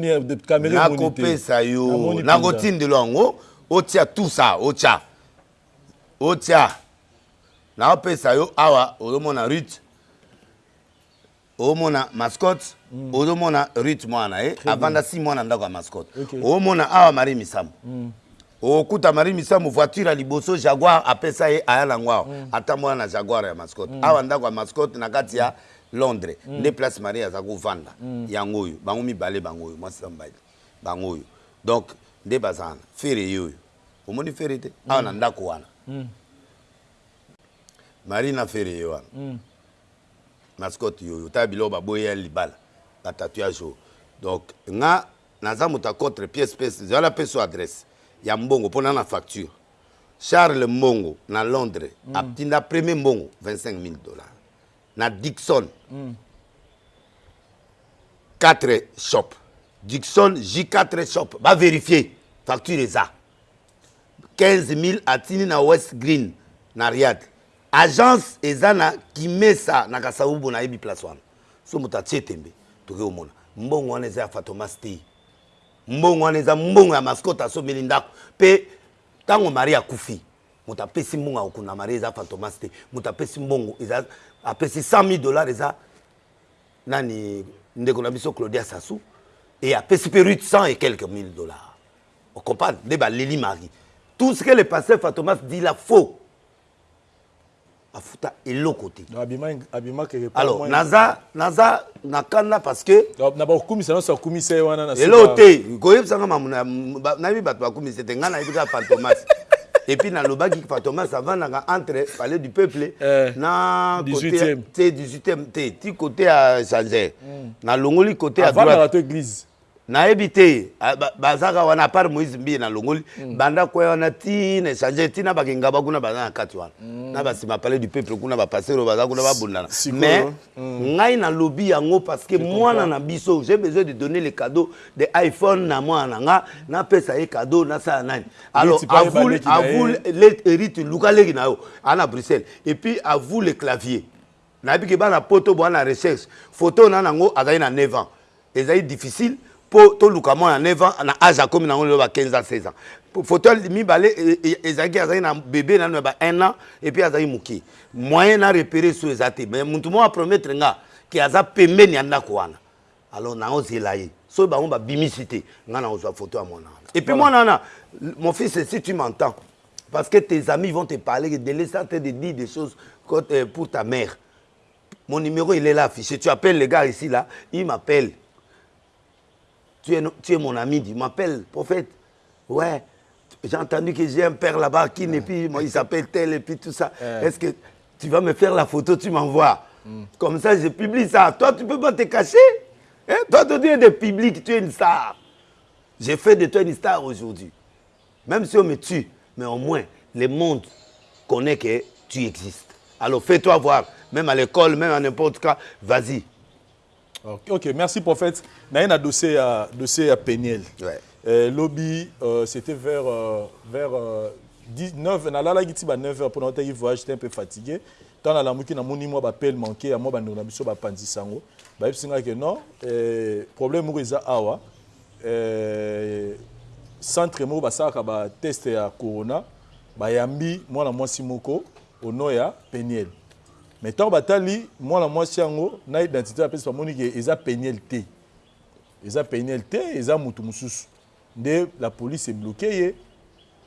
nako pesa yo nako tindelo yango otia tout ça otia otia nao pesa yo awa ozo mona Ruth omona mascotte mm. ozomona rite mwana na ye avanda si mwana ndako ya mascotte okay. omona awa marie misambo mm. okuta marie misambo voiture ya liboso jaguar apesa ye aya nango awa mm. atambola na jaguar ya mascotte mm. awa ndako ya mascotte na kati ya londres mm. nde place marie aza kovanda mm. yango oyo bango mibale bango oyo mwasi na mobali bango oyo donc nde bazana fere ye oyo omoni fere te awa na ndako wana marie na fere ye wana mascote yo otala biloko baboye ya libala batatouage oyo donc nga naza moto ya contre pièce pièce zala mpe so adresse ya mbongo mpo na na facture charles mbongo na londres atinda premier mbongo 25 000 dollars na Dickson 4 shop Dickson J4 shop ba verifier facture eza 15000 atindi na West Green na Riad agence eza na Kimesa na Kasavubu na yebi place wana so moto atie tembe toke komona mbongo wana eza ya Fatomas te mbongo wana eza mbongo ya mascotte asomeli ndaku pe tango mari akufi Moto apesi mbongo akokunda Maria eza fantomas te moto apesi mbongo eza apesi 100000 dollars eza nani ndeko na biso Claudia Sassou et apesi pe Ruth 100 et quelques mille dollars on comprendre nde baleli Marie tout ce que le pasteur fantomas dit la faux afuta eloko te alors naza naza na kanda parce que na bakumisa nyonso akumisa ye wana eloko te koyebisa nga mamu nayebi bato bakumisa te ngai nayebi kaka fantomas et puis nalobaki fantomas avandaka entre palais du peuple eh, na côté te 18e te ti côté ya sanzer hmm. nalongoli côté ya droite Nayebi te baza kaka wana apart Moïse Mbiye na longoli banda akwea wana ti na echange ti na ba kingaba kuna baza na kati wana na ba sima palais du peuple kuna ba pasteur oyo baza kuna ba bundana mais ngai na lobi yango parce que mwana na biso j'ai besoin de donner le cadeau de iPhone na mwana na nga na pesa ye cadeau na sala nani alors à vous à vous Eric luka leki na yo ana Bruxelles et puis à vous le clavier Nayebi que bana poto boza na recherche. Photo oyo naza nango azali na neuf ans. Ezali difficile po toluka mwana ya neuf ans na age akomi nango lelo ba quinze ans, seize ans. Photo ya mibale ezalaki azali na bebe nanu ya ba un ans et puis azalaki mukie. Moyen na reperer esu eza te mais mutu moko a promettre nga que aza pembeni ya ndaku wana Alors nao zela ye soki bango ba bimisi te nga nako zua photo ya muana wana et puis muana wana mon fils si tu m'entends parce que tes amis vont te parler que Delestar est en train de dire des choses pour ta mère mon numero il est là affiche tu appelle le gars ici là il m'appelle tu es mon ami dit m'appelle prophète Ouais, j'ai entendu que j'ai un père là-bas qui n'est plus, moi, il s'appelle tel et puis tout ça. Est-ce que tu vas me faire la photo, tu m'envoies mm. Comme ça, je publie ça. Toi, tu ne peux pas te cacher. Hein? Toi, tu es de public, tu es une star. J'ai fait de toi une star aujourd'hui. Même si on me tue, mais au moins, le monde connaît que tu existes. Alors fais-toi voir, même à l'école, même à n'importe quoi, vas-y, Ok, ok, merci prophète. Naye na dossier ya dossier ya peniel. Ouais. Euh, lobi euh, c'était vers euh, vers euh, 19 nalalaki ti ba 9h pona otaki voyage j'étais un peu fatigué. Tant nalamuki namoni mwa ba appel manqué ya mwa ba ndeko na biso ba panzi sango. Ba yebisi nga que non, euh, problème moko eza awa. Euh, centre moko basalaka ba test ya corona bayambi mwana mwasi moko au nom ya peniel Mais tango batali mwana mwasi yango na identite bapesi bamoni ke eza Penielle te. Eza Penielle te, eza mutu mususu. Nde la police e bloquer ye,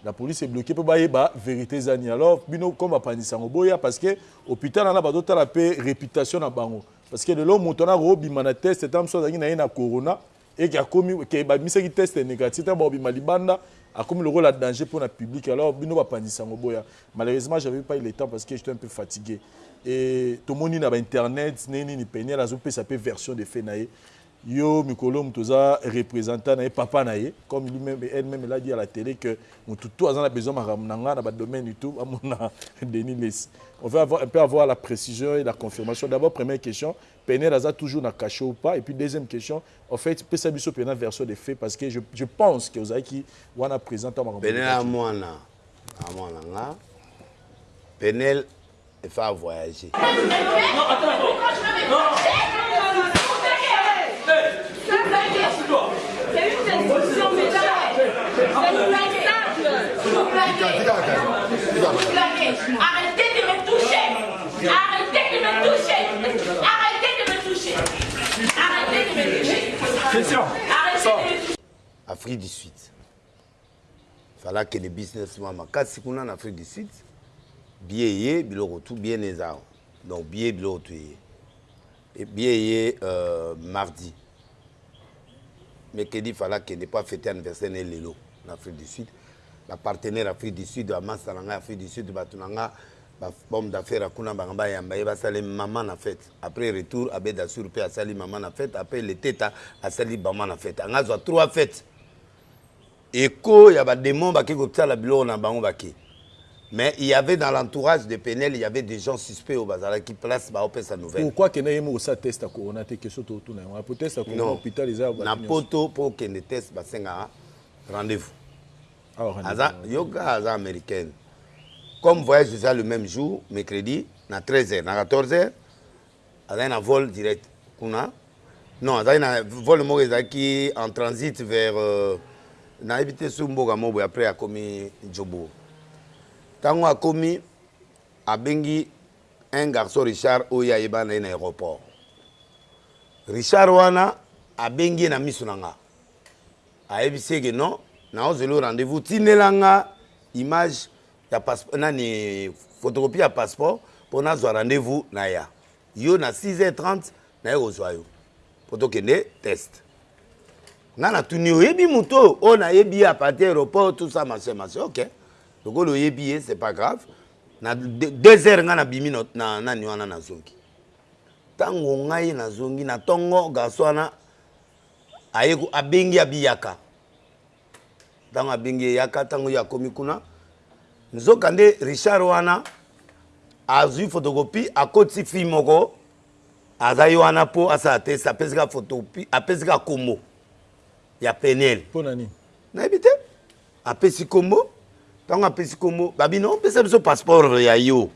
la police e bloquer po bayeba verite eza nini. Alors bino comme bapanzi sango boya parce que hopital wana bazotala pe reputation na bango. Parce que lelo mutu wana akobima na test ata mususu azalaki na ye na corona. et que akomi que ba bimisaki teste negatif tango bako bima libanda akomi lokola danger pona public alors bino ba panzi sango boya malheureusement j'avais pas eu le temps parce que j'etais un peu fatigue et tomoni naba internet ndenge nini penielle azo pesa pe version de fait naye yo mikolo mutu oza representant naye papa naye comme lui meme elle meme elle a dit à la tele que mutu tout aza na besoin makambo nanga naba domaine et tout amona Denis lessi on veut avoir un peu avoir la precision et la confirmation d'abord première question Penielle aza toujours na cachet ou pas? Et puis deuxième question au fait pesa biso pena version de faits parce que je je pense que ozalaki wana present tango makambo elekaki. Penielle aza mwana aza mwana na nga Penielle il faut a voyager. Afrique du Sud. Fala que les businessmen makasi kuna na Afrique du Sud. Billet ye biloko tout bien ezao. Donc billet biloko tout ye. Ebie eye mardi. Mercredi il fallait akende po a feter anniversaire na ye lelo na Afrique du Sud. Ba partenaires Afrique du Sud, ba masta na ngai Afrique du Sud, batu na ngai, ba hommes d'affaires ya kuna banga bayamba ye basala ye maman na fete. Après retour, Abbe Dassour pe asali maman na fete, après le Teta asali maman na fete. Anga azua trois fetes. Echo ya ba demons bake kotala biloko na bango bake mais il y'avait dans l'entourage de Penielle il y'avait des gens suspects oyo bazalaki place bao pesa nouvelle. Pourquoi akenda ye moko kosala test ya corona te question to tuna yango wana po test ya corona Non hopital eza ya batu na nionso. poto po okende test basengaka rendez vous Awa rendez aza vous awa te. yoka aza americaine comme voyage eza le meme jour mercredi na 13 heures na 14 heures Azalaki na vol direct kuna non azalaki na vol moko ezalaki en transit vers euh, nayebi te su mboka moko boye après akomi Jobourg ntango akomi abengi un garçon Richard oyo ye ayebana na ye na aéroport Richard wana abengi ye na miso na nga ayebisi ye ke non naozela yo rendez-vous tindela nga image Ya passeport nani photocopie ya passeport po na zwa rendez vous na ya yo na 6h30 naye ko zwa yo po to kende test nga na tuni oyebi mutu oyo oh na yebi ye apartir aeroport tout ça ma soeur ma soeur ok lokola oyebi ye c'est pas grave na 2h nga na bimi na nani wana na zongi tango ngai na zongi na tongo garçon wana aye ko abengi abiyaka Tango abengi ye yaka tango ye akomi kuna nzoka nde Richard wana azui photocopie akotisi fille moko aza ye wana po asala test apesi ka photocopie apesi ka kombo ya Peniel. Pona nini? Nayebi te. Apesi kombo tango apesi kombo babi non pesa biso passeport ya yo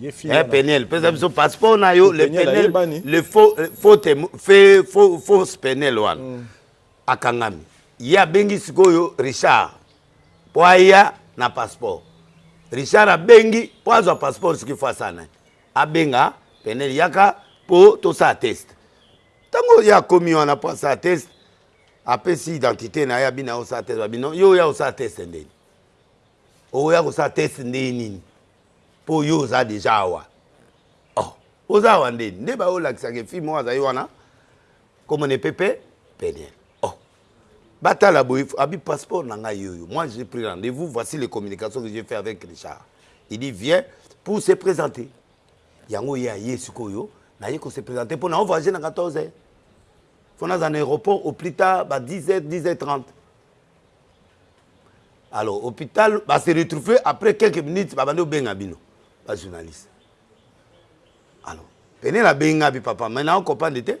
eh, Peniel pesa biso passeport na yo le Peniel le faux faux fausse Peniel wana mm. Akangami ye abengi sikoyo Richard po aya na passeport Richard abengi po azwa passeport soki faut asala nani abenga Penielle yaka po tosala test tango ye akomi wana po asala test apesi identite naye abini azo sala test balobi non yo oya kosala test ndeni okoya kosala test ndenge nini po yo oza dejà awa oh oza awa ndeni nde bazo lakisa ke fille moko azali wana Kombo na ye pe pe penielle oh ba tala boye abi passeport na ngai oyo moi j'ai pris rendez vous voici les communications que j'ai fait avec Richard il dit viens pour se presenter yango ye aye sikoyo na ye ko se presenter po na o voyager na 14 heures faut naza na aeroport au plus tard ba 10 heures 10 heures 30 alors hopital ba se retrouver après quelques minutes ba bandi ko benga bino ba journaliste Alo penielle abenga bi papa mais nao comprendre te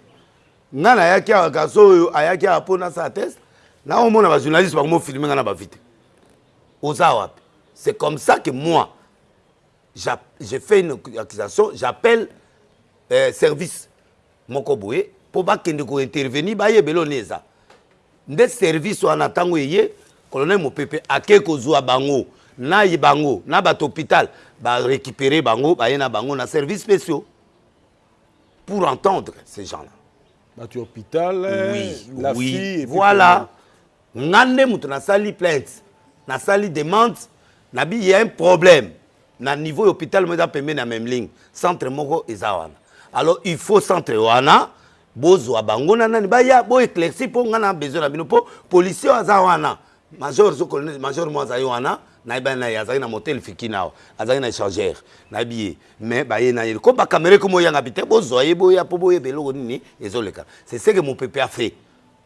nga na yaki awa garçon oyo ayaki awa po na sala test nao mona ba journaliste ba komi filme nga na ba vite oza wapi c'est comme ça que moi je fait une accusation j'appelle euh, service moko boye po ba kende ko intervenir ba yeba eloko nini eza nde service wana tango eye colonel mopepe ake ko zua bango na bango na batu hopital ba recuperer bango baye na bango na service speciaux pour entendre ces gens là batu ya hopital oui, la oui. fille voilà Nga nde mutu na sali plainte na sali demande na bi ya un problème na niveau ya hopital moko eza pembeni ya memling centre moko eza wana alors il faut centre wana bozua bango na nani baya bo eclairci po nga na besoin na bino po policier oyo aza wana major to colonel major moko azali wana na yebani naye azalaki na motel fikin awa azalaki na echangeur na yebi ye mais baye na ye comme ba camerais comme oyo yanga bite bozua ye boya po boyeba eloko nini ezo leka c'est ce que mupepe a fait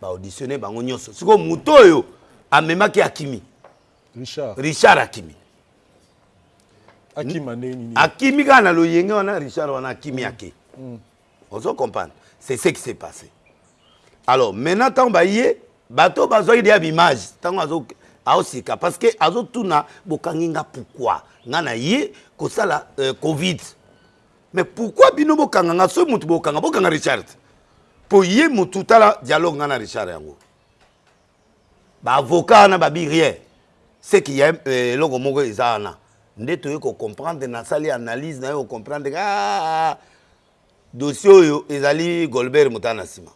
Ba auditionne bango nionso sikoyo moto oyo amemaki akimi Richard. Richard akimi. Akima ndenge nini? Akimi kaka na loyenge wana Richard wana akimi mm. ake. Mm. Ozo comprendre? C'est ce qui s'est passé. Alors maintenant tango baye bato bazwaki deya bimage tango azo aosika parce que azotuna bokangi nga pourquoi nga na ye kosala euh, covid Mais pourquoi bino bo kanga nga soki mutu bo kanga bo kanga Richard po ye mutu tala dialogue nga na Richard yango ba avocat na babi rien c'est qu'il y a euh, eloko moko eza wana nde toye ko comprendre na sali analyse na yo comprendre ah dossier oyo ezali Golbert mutana sima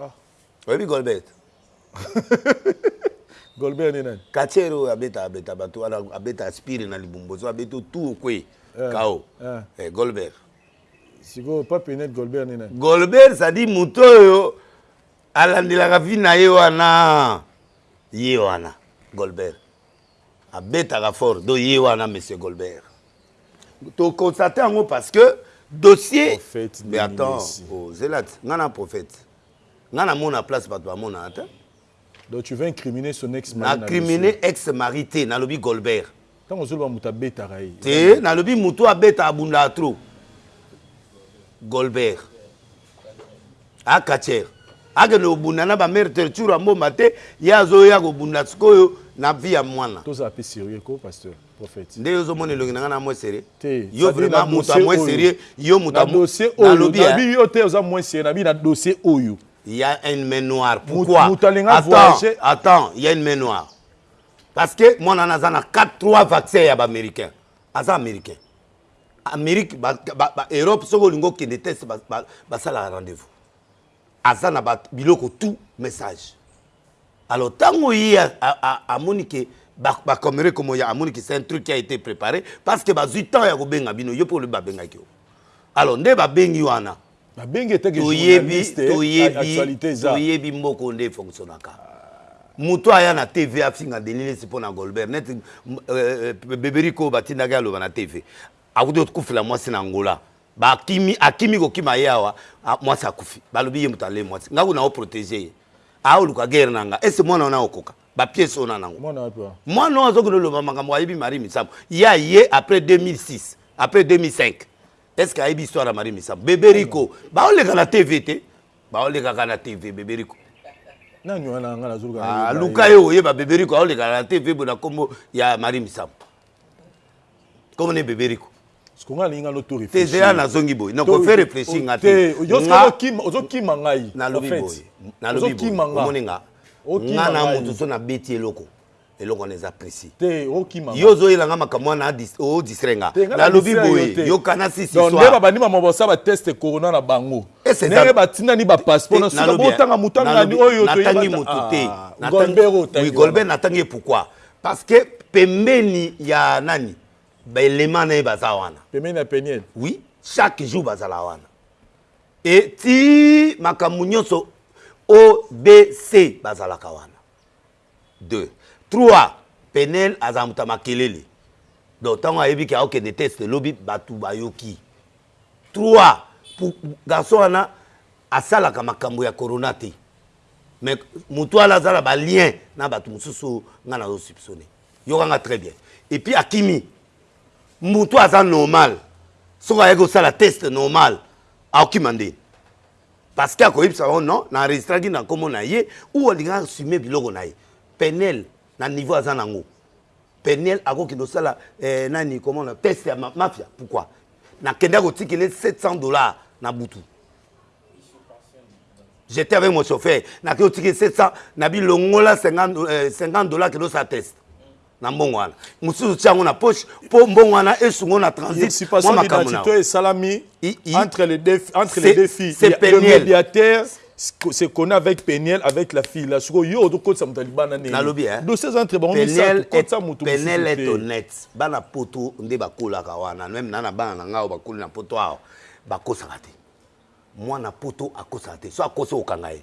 Ah. Oyebi Golbert? Golbert ni nani? Kachero oyo abeta abeta bato wana abeta aspire na libumbo so abeti otu okwe eh, kao eh. Eh, Golbert sikoyo pa penet Golbert ni nani? Golbert sadi moto oyo alandelaka vi na ye wana ye wana Golbert Abetaka fort do ye wana monsieur golbert to constate yango parce que dossier mais attends oh zelat nga na prophète nga na mona place bato ba mona ata Donc tu veux incriminer son ex mari na criminer ex mari te na lobi golbert tango ozo loba moto abetaka ye te na lobi moto abeta abundaka trop golbert a catcher akende kobunda na ba mère terture ya mbomba te ye azoya kobunda sikoyo na vie ya mwana tozala pe serieux ko pasteur prophète nde yo ozomona elongi na nga na moins serieux te yo vraiment mutu ya moins serieux yo mutu ya dossier oyo nalobi hein? yo te oza moins serieux nabi na dossier oyo il y a une main noire pourquoi mutu alinga voyager attends il y a une main noire parce que mwana wana aza na 4 3 vaccin ya ba américain aza américain Amerique ba ba Europe soki olingi okende test basalaka rendez vous aza na ba biloko tout message alors ntango ye amoni ke bakomere komo ya amoni ke c'est un truc qui a été préparé parce que bazwi temps ya kobenga bino yo mpe olobi babengaki yo alors nde babengi wana Babengi ye te que journaliste actualite eza. Toyebi mboko nde e fonctionaka. Mutu aya na TV afinga Denis Lessi pona Golbert neti Beberick oyo batindaki aloba na TV akuti kufela mwasi na Angola bakimi akimi kokima aye awa mwasi akufi balobi ye mutu alee mwasi nga kutu nao proteger ye aya oluka guerre na nga est ce que mwana wana akokoka ba pièces oyo na nango mwana oyo azokende oloba makambo ayebi Marie Misamu ye aye après 2006 après 2005 Est-ce que ayebi histoire ya Marie Misamu? Bebe Rico. Bao leka na TV te. Bao leka ka na TV Bebe Rico. Nani wana nga na zuluka. Ah luka yo oyeba Bebe Rico ao leka na TV bo na kombo ya Marie Misamu. Kombo ne Bebe Rico. sikonga nalingi ngano to tezela nazongi boye nakofe réfléchi nga te ozokima ngai nalobi boye nalobi boye omoni nga nga na moto so nabeti eloko eloko wana eza presi yo ozoyela nga makambo wana odistrai nga nalobi boye yokana sisisbabandi mama basala bateste corona na bango ndenge batindani bapasseport na suka botanga moto angani oyo natangi motu te golbert natangi ye pourkui parce que pembeni ya nani baelema na ye baza wana pembeni ya peniel oui chaque jour bazala wana e ti makambo nyonso obc bazalaka wana deux trois penelle azala moto ya makelele donc tango ayebi ke akokende teste lobi batu bayoki trois pour garçon wana asalaka makambu ya corona te mais mutu wana aza na ba lien na batu mususu oyo nga nazo soupçonne yoka nga très bien et puis akimi mutu aza normal soki ayaki kosala teste normal akokima nde Parce que akoyebisa bango non na enregistraki na kombo na ye ou alingaki assumer biloko na ye. Penielle na niveau aza na ngo penielle ako kende kosala eh nani comment na test ya mafia pourquoi? Na kendaki kotikela ye 700 dollars na butu j'etais avec mon chauffeur na ke kotikela ye 700 na bi longola 50 dollars kende kosala test na mbongo wana mosusu tia yango na poche mpo mbongo wana esungo na transit mwa makambo na yo esalami entre les deux entre les deux filles le médiateur se connaît avec Peniel avec la fille là siko yo to kotsa mutu libana nene nalobi hein dossier entre bango misatu kotsa mutu Peniel est honnête bana poto nde bakolaka wana même na na bana na ngao bakoli na poto awa bakosaka te mwana poto akosaka te so akosi okanga ye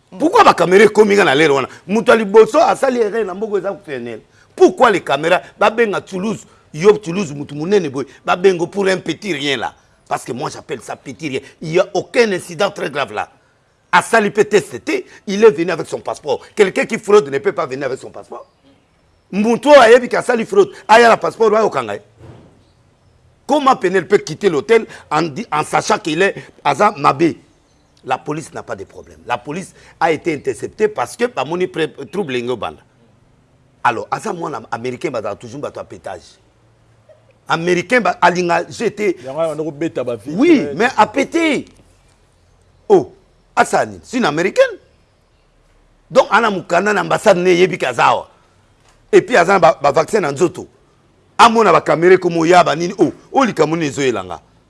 Pourquoi ba camera ekomi nga na lere wana mutu ya liboso asali erreur na mboka eza fnl pourquoi les camera ba benga toulouse yo toulouse mutu munene boye ba benga yo pour un petit rien là parce que moi j'appelle ça petit rien il ya aucun incident très grave là asali pe test te il est venu avec son passeport quelqu'un qui fraude ne peut pas venir avec son passeport mutu oyo ayebi ke asali fraude aya na passeport bayo kanga ye comment pnl peut quitter l'hôtel en, en sachant qu'il est aza mabe La police n'a pas de problème la police a ete intercepte parce que ba moni trouble engo banda alors aza mwana américain bazala toujours bato ya petage américain ba alinga je te oui mais a pete oh asala nini c'est une américaine donc ana mukanda na ambassade ne yebi kazawa et puis aza na ba, ba vaccin na nzoto amona ba caméra comme oyaba nini oh oh likambo nini ezoyela nga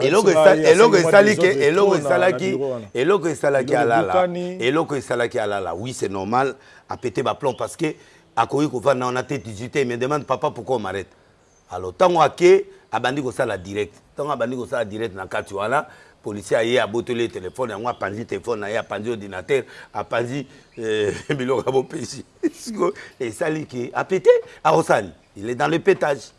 eloko esalaki eloko esalaki eloko esalaki alala eloko esalaki alala oui c'est normal apete baplomb parce que akoki kovanda wana te 18 te me demande papa pourquoi omarete alors ntango ake abandi kosala direct ntango abandi kosala direct na kati wana policier aye abotoli ye telefone yango apanzi telefone na ye apanzi ordinateur apanzi euh, biloko ya bopeshi esali ke apete akosani il est dans le petage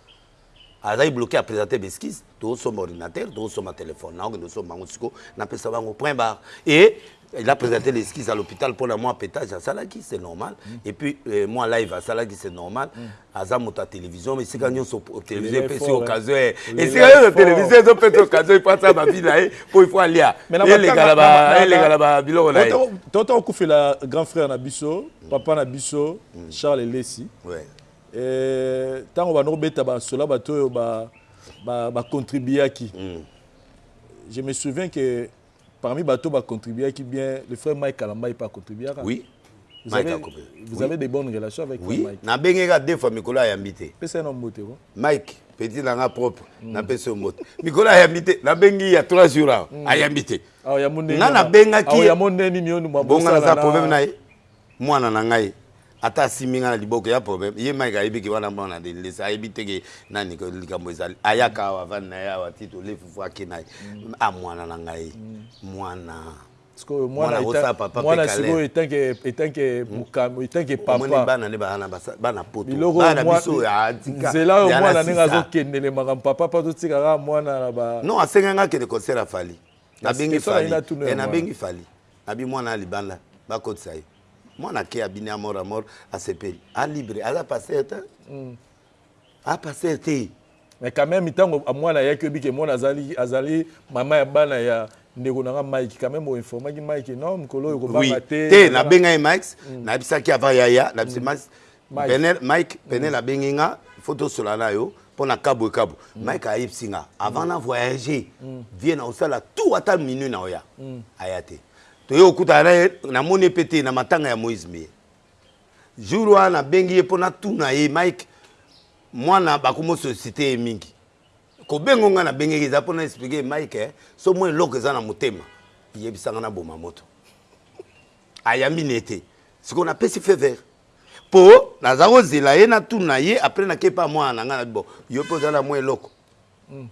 Azali bloque a presenter ba excuses tozo somba ordinateur tozo somba telephone nao kende kosomba yango sikoyo na pesa bango point barre et il a presenter les excuses à l'hopital pona mua petage asalaki c'est normal et puis mua live asalaki c'est normal aza moto ya television esika nionso television epesi ye occasion eh esika nionso television ezo pesa ye occasion il faut asala ba vie na ye po il faut alia eleka na ba biloko na ye totoka kufela grand frère na biso papa na biso Charles Lessi Eeh tango banda kobeta ba sola batu oyo ba ba contribuaki je me souviens que parmi batu oyo ba contribuaki bien le frère Mike Kalambay pe a contribuaka oui vous avez, vous avez des bonnes relations avec oui. Mike na bengi ka deux fois mikolo ayambi te pesa ye na mbote ko Mike petit na nga propre mm. na pesa mbote mikolo ayambi te na bengi ya 3 jours awa mm. ayambi te ah, nga na benga ki ah, ya mondeni ni bonga na za problème na ye Muana na ngai ata asimbi ngai na liboko y'a problème ye Mike ayebi ke wana muana Denilese ayebi te ke nani ke likambo ezali ayaka awa avandi na ye awa ti tole fufu ake na ye ah muana na ngai muana sikoyo muana muana akosala papa pe muana sikoyo câlin etant que etant que mokano etant que omoni papa bana nde baza na basa bana poto biloko oyo bana na mua biso oyo ah tika nzela oyo Diana muana ndenge sisa azokendele makambo papa pe azotika kaka muana na ba non asenga ngai akende concert ya Fally Nabengi fally eh nabengi fally nabi mwana ya libanda bakotisa ye mwana ke abini a mort a mort asepeli a libre aza pasteur te mm. a pasteur te mais quand même ntango mwana ayaki oyebi ke mwana azali, azali mama ya bana ya ndeko na nga mike quand même oinformaki mike non mokolo oyo kobanga te te nabengai mike mm. nayebisaki ava yaya nayebisi mm. mike Penielle Mike penielle abengi nga il faut tosolola na yo pona ka boye ka boye Mike ayebisi nga avant na voyager vie na kosala tout ata minuit na oya aya te toye kokutana na ye namoni ye pe te na matanga ya Moïse Mbiye jour wana nabengi ye po natuna ye Mike mwana bakomo sollicite ye mingi kobenga nga nabengeki eza pona expliquer Mike soki mwa eloko eza na motema yebisa nga naboma moto Ayambi ne te sikoyo na pesi feu vert po naza ko zela ye na tuna ye après na keyi epa mwana na nga na bi bo yo pe oza na mwa eloko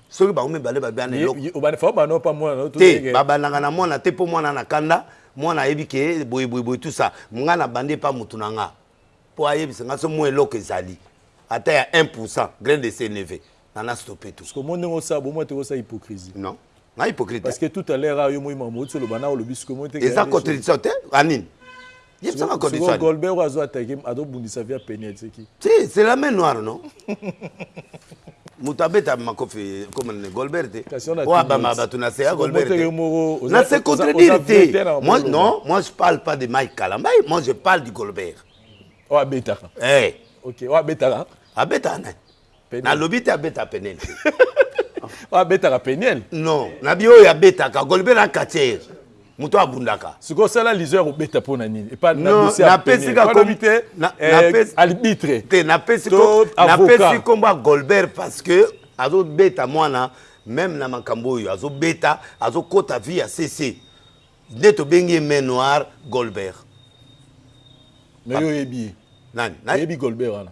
soki bango mibale ba bana eloko te ba bandaka na mwana te po mwana na kanda mwana ayebi ke boye boye boye tout ça nga na bandi epa mutu na nga po ayebisa nga soki mwa eloko ezali ata ya un pourcent grain de sel ne veut Nana Stopeto. Sikoyo omoni ndenge osala, bomoi te kosala hypocrisie. Non. Nga hypocrite te. Parce que tout à l'heure awa yo omoni makambo outi oloba nao olobi sikoyo omoni te que. Eza contradiction te? A nini? Yebisa nga contradiction. Sikoyo Golbert oyo azo attaque azo bundisa vie ya Penielle c'est qui? Si, c'est la main noire non? moto abeta makofi koma nene golbert te oyo abama bato na seya golbert te na se contredire te moi non moi je parle pas de mike kalambay moi je parle du golbert oyo abetaka eh. ok oyo abetaka abetaka nani Na lobi te abeta peniel te. Oyo abetaka peniel? Non, na bi oyo abetaka golbe na cathier mutu abundaka. Sikoyo sala lizo ya kobeta pona nini epa na dossier ya peniel? Oyo alobi te eh albitre te na pesi to avocat. Na pesi kombo ya golbert parce que azo beta muana meme na makambo oyo azo beta azo kota vie ya CC nde to bengi ye main noir golbert. Mais yo oyebi ye? Nani? Oyebi golbert wana?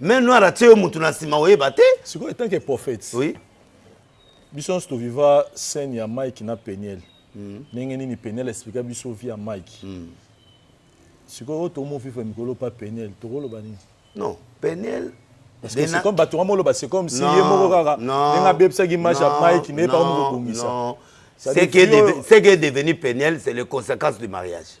Main noir atie yo mutu na sima oyeba te. Sikoyo etant que prophète. Oui. Biso nionso to viva scène ya Mike na Penielle. Ndenge nini Penielle a expliqua biso vie ya Mike. Sikoyo oyo tomo vivre mikolo pa Penielle toko loba nini? Non, Penielle Parce que c'est comme batu nga moloba c'est comme si ye moko kaka ndenge abebisaki image ya Mike nde ye pe akomi ko bongisa. Non, non, non. Ce qui est devenu Penielle c'est les consequences du mariage.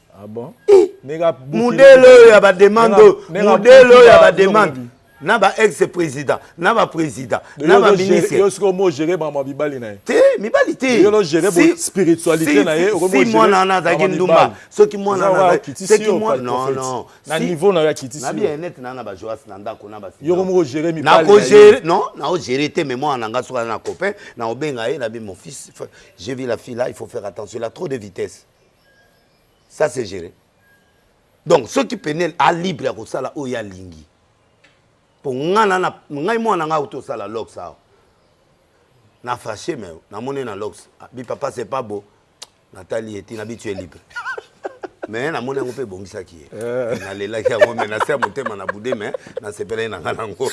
Ah bon? Mudele oyo ya ba demande oyo, mudele oyo ya ba demande na ba ex president na ba president na ba ministre yo siko mo gérer ba ma bibali na ye te mibali te yo lo gérer si, spiritualité na ye ko si mwana na zaki ndumba soki mwana na zaki soki mwana non non na niveau na ya kiti na bien net na na ba joas na ndako na ba yo ko mo gérer mibali na ko gérer non na ko gérer te mais mwana na nga soka na copain na obenga ye na bi mon fils j'ai vu la fille là il faut faire attention il a trop de vitesse Ça c'est gere donc soki penel a libre ya kosala oyo ye alingi mpo nga na ngai mwana na ngai auti osala lox awa na fache me namoni na lox bi papa c'est pas beau natali ye ti na bi tu es libre me namoni yango mpe ebongisaki ye eh. nalelaki yango me na se ya motema na bude me nasepelaki na ngai nango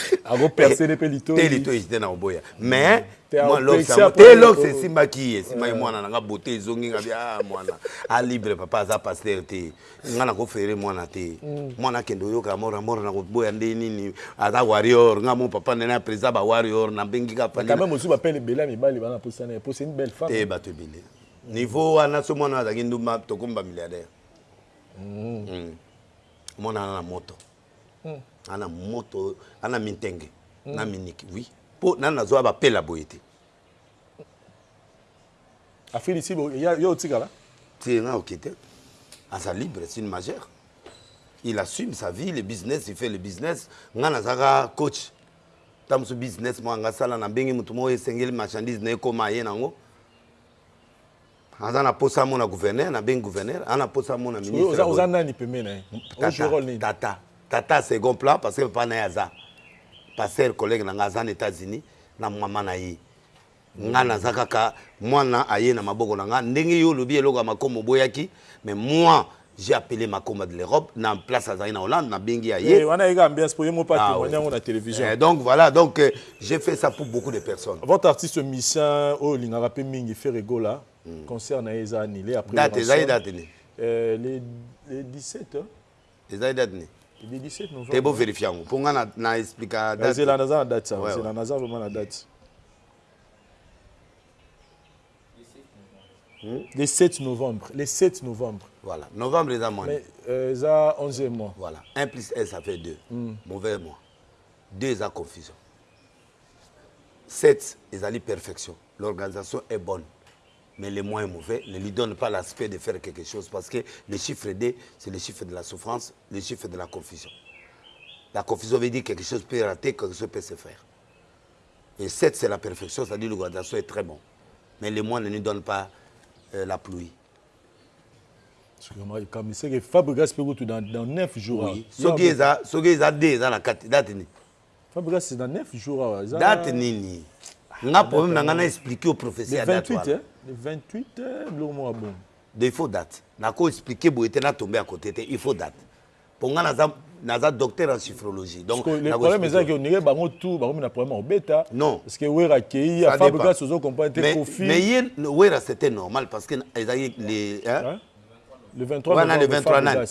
te litoyi te na koboya me Mwa locks yango te locks esimbaki ye nsima ye mwana na nga beaute ezongi nga bi ah mwana a libre papa aza pasteur te nga nako ferre mwana te mwana akende oyoka mort na mort nako boya nde nini aza warrior nga mon papa nde na president ba warrior na bengi ka fally kame mosusu ba pele ebele ya mibali bana posa na ye po c'est une belle femme te bato ebele niveau wana so mwana azalaki ndumba tokomi ba milliardaire mwana na moto Ana moto ana mintenge mm. na miniki oui po nani nazoya bapela boye te afilisi yo otikala te nga oke te aza libre c'est une majeure il assume sa vie le business il fait le business nga nazaka coach ta mosusu business mwa nga sala na bengi motu moko esengeli marchandise na ekoma ye nango Aza na posa amona gouverneur na bengi gouverneur aza na posa amona ministre. Sikoyo oza nani pembeni na ye? O jouer role nini? Tata tata second plan parce que papa na ye aza pasteur collègue na nga aza na Etats Unis na maman na ye nga naza kaka mwana aye na maboko na nga ndenge yo olobi eloko ya makomo oboyaki mais moi J'ai appele Makoma de l'Europe na place azali na Hollande na bengi ya ye. Eh wana yeka ambiance po ye moko pa temoigner yango na television. Eh donc voilà donc j'ai fait ça pour beaucoup de personnes. Votre artiste musicien oyo olingaka pe mingi Ferre Gola concert na ye eza annule après Werrason. Date ezali date nini? Eh le 17 hein. Ezali date nini? Le 17 novembre. Te bo verifier yango po nga na expliquer date. Na zela naza na date awa zela naza vraiment na date. hmm? le 7 novembre le 7 novembre voilà novembre Mais euh, eza 11e mois voilà 1 plus 1 ça fait 2 hmm. mauvais mois 2 eza confusion 7 ezali perfection l'organisation est bonne mais les moins mauvais ne lui donne pas l'aspect de faire quelque chose parce que le chiffre D, c'est le chiffre de la souffrance, le chiffre de la confusion. La confusion veut dire que quelque chose peut rater, quelque chose peut se faire. Et cette c'est la perfection, c'est à dire le guadasso est très bon. Mais les mois ne nous donnent pas euh, la pluie. kamiseke fabrigas mpe kutu dans 9 jours oui. soki eza soki eza de eza na kati date nini fabrigas c'est dans 9 jours awa eza date nini nga problème na nga na expliquer au professeur ya date wana le 28 biloko moko ya bongo de il faut date nako expliquer boye te na tombe à côté te il faut date po nga naza naza docteur en chiffrologie donc le problème eza que onire bango tout bango mina problème obeta non parce que wera kei ya fabrigas ozo comprendre te kofi mais ye wera c'était normal parce que eza ye le hein le 23 wana le 23 nani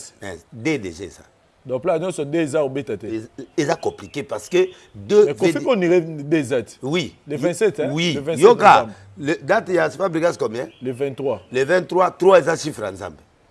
de déjà eza donc là nyonso de eza obeta te eza compliqué parce que de mais kofi ko onire de eza te oui le 27 hein oui le 27 yoka date ya fabrigas combien le 23 le 23 3 eza chiffre ya nzambe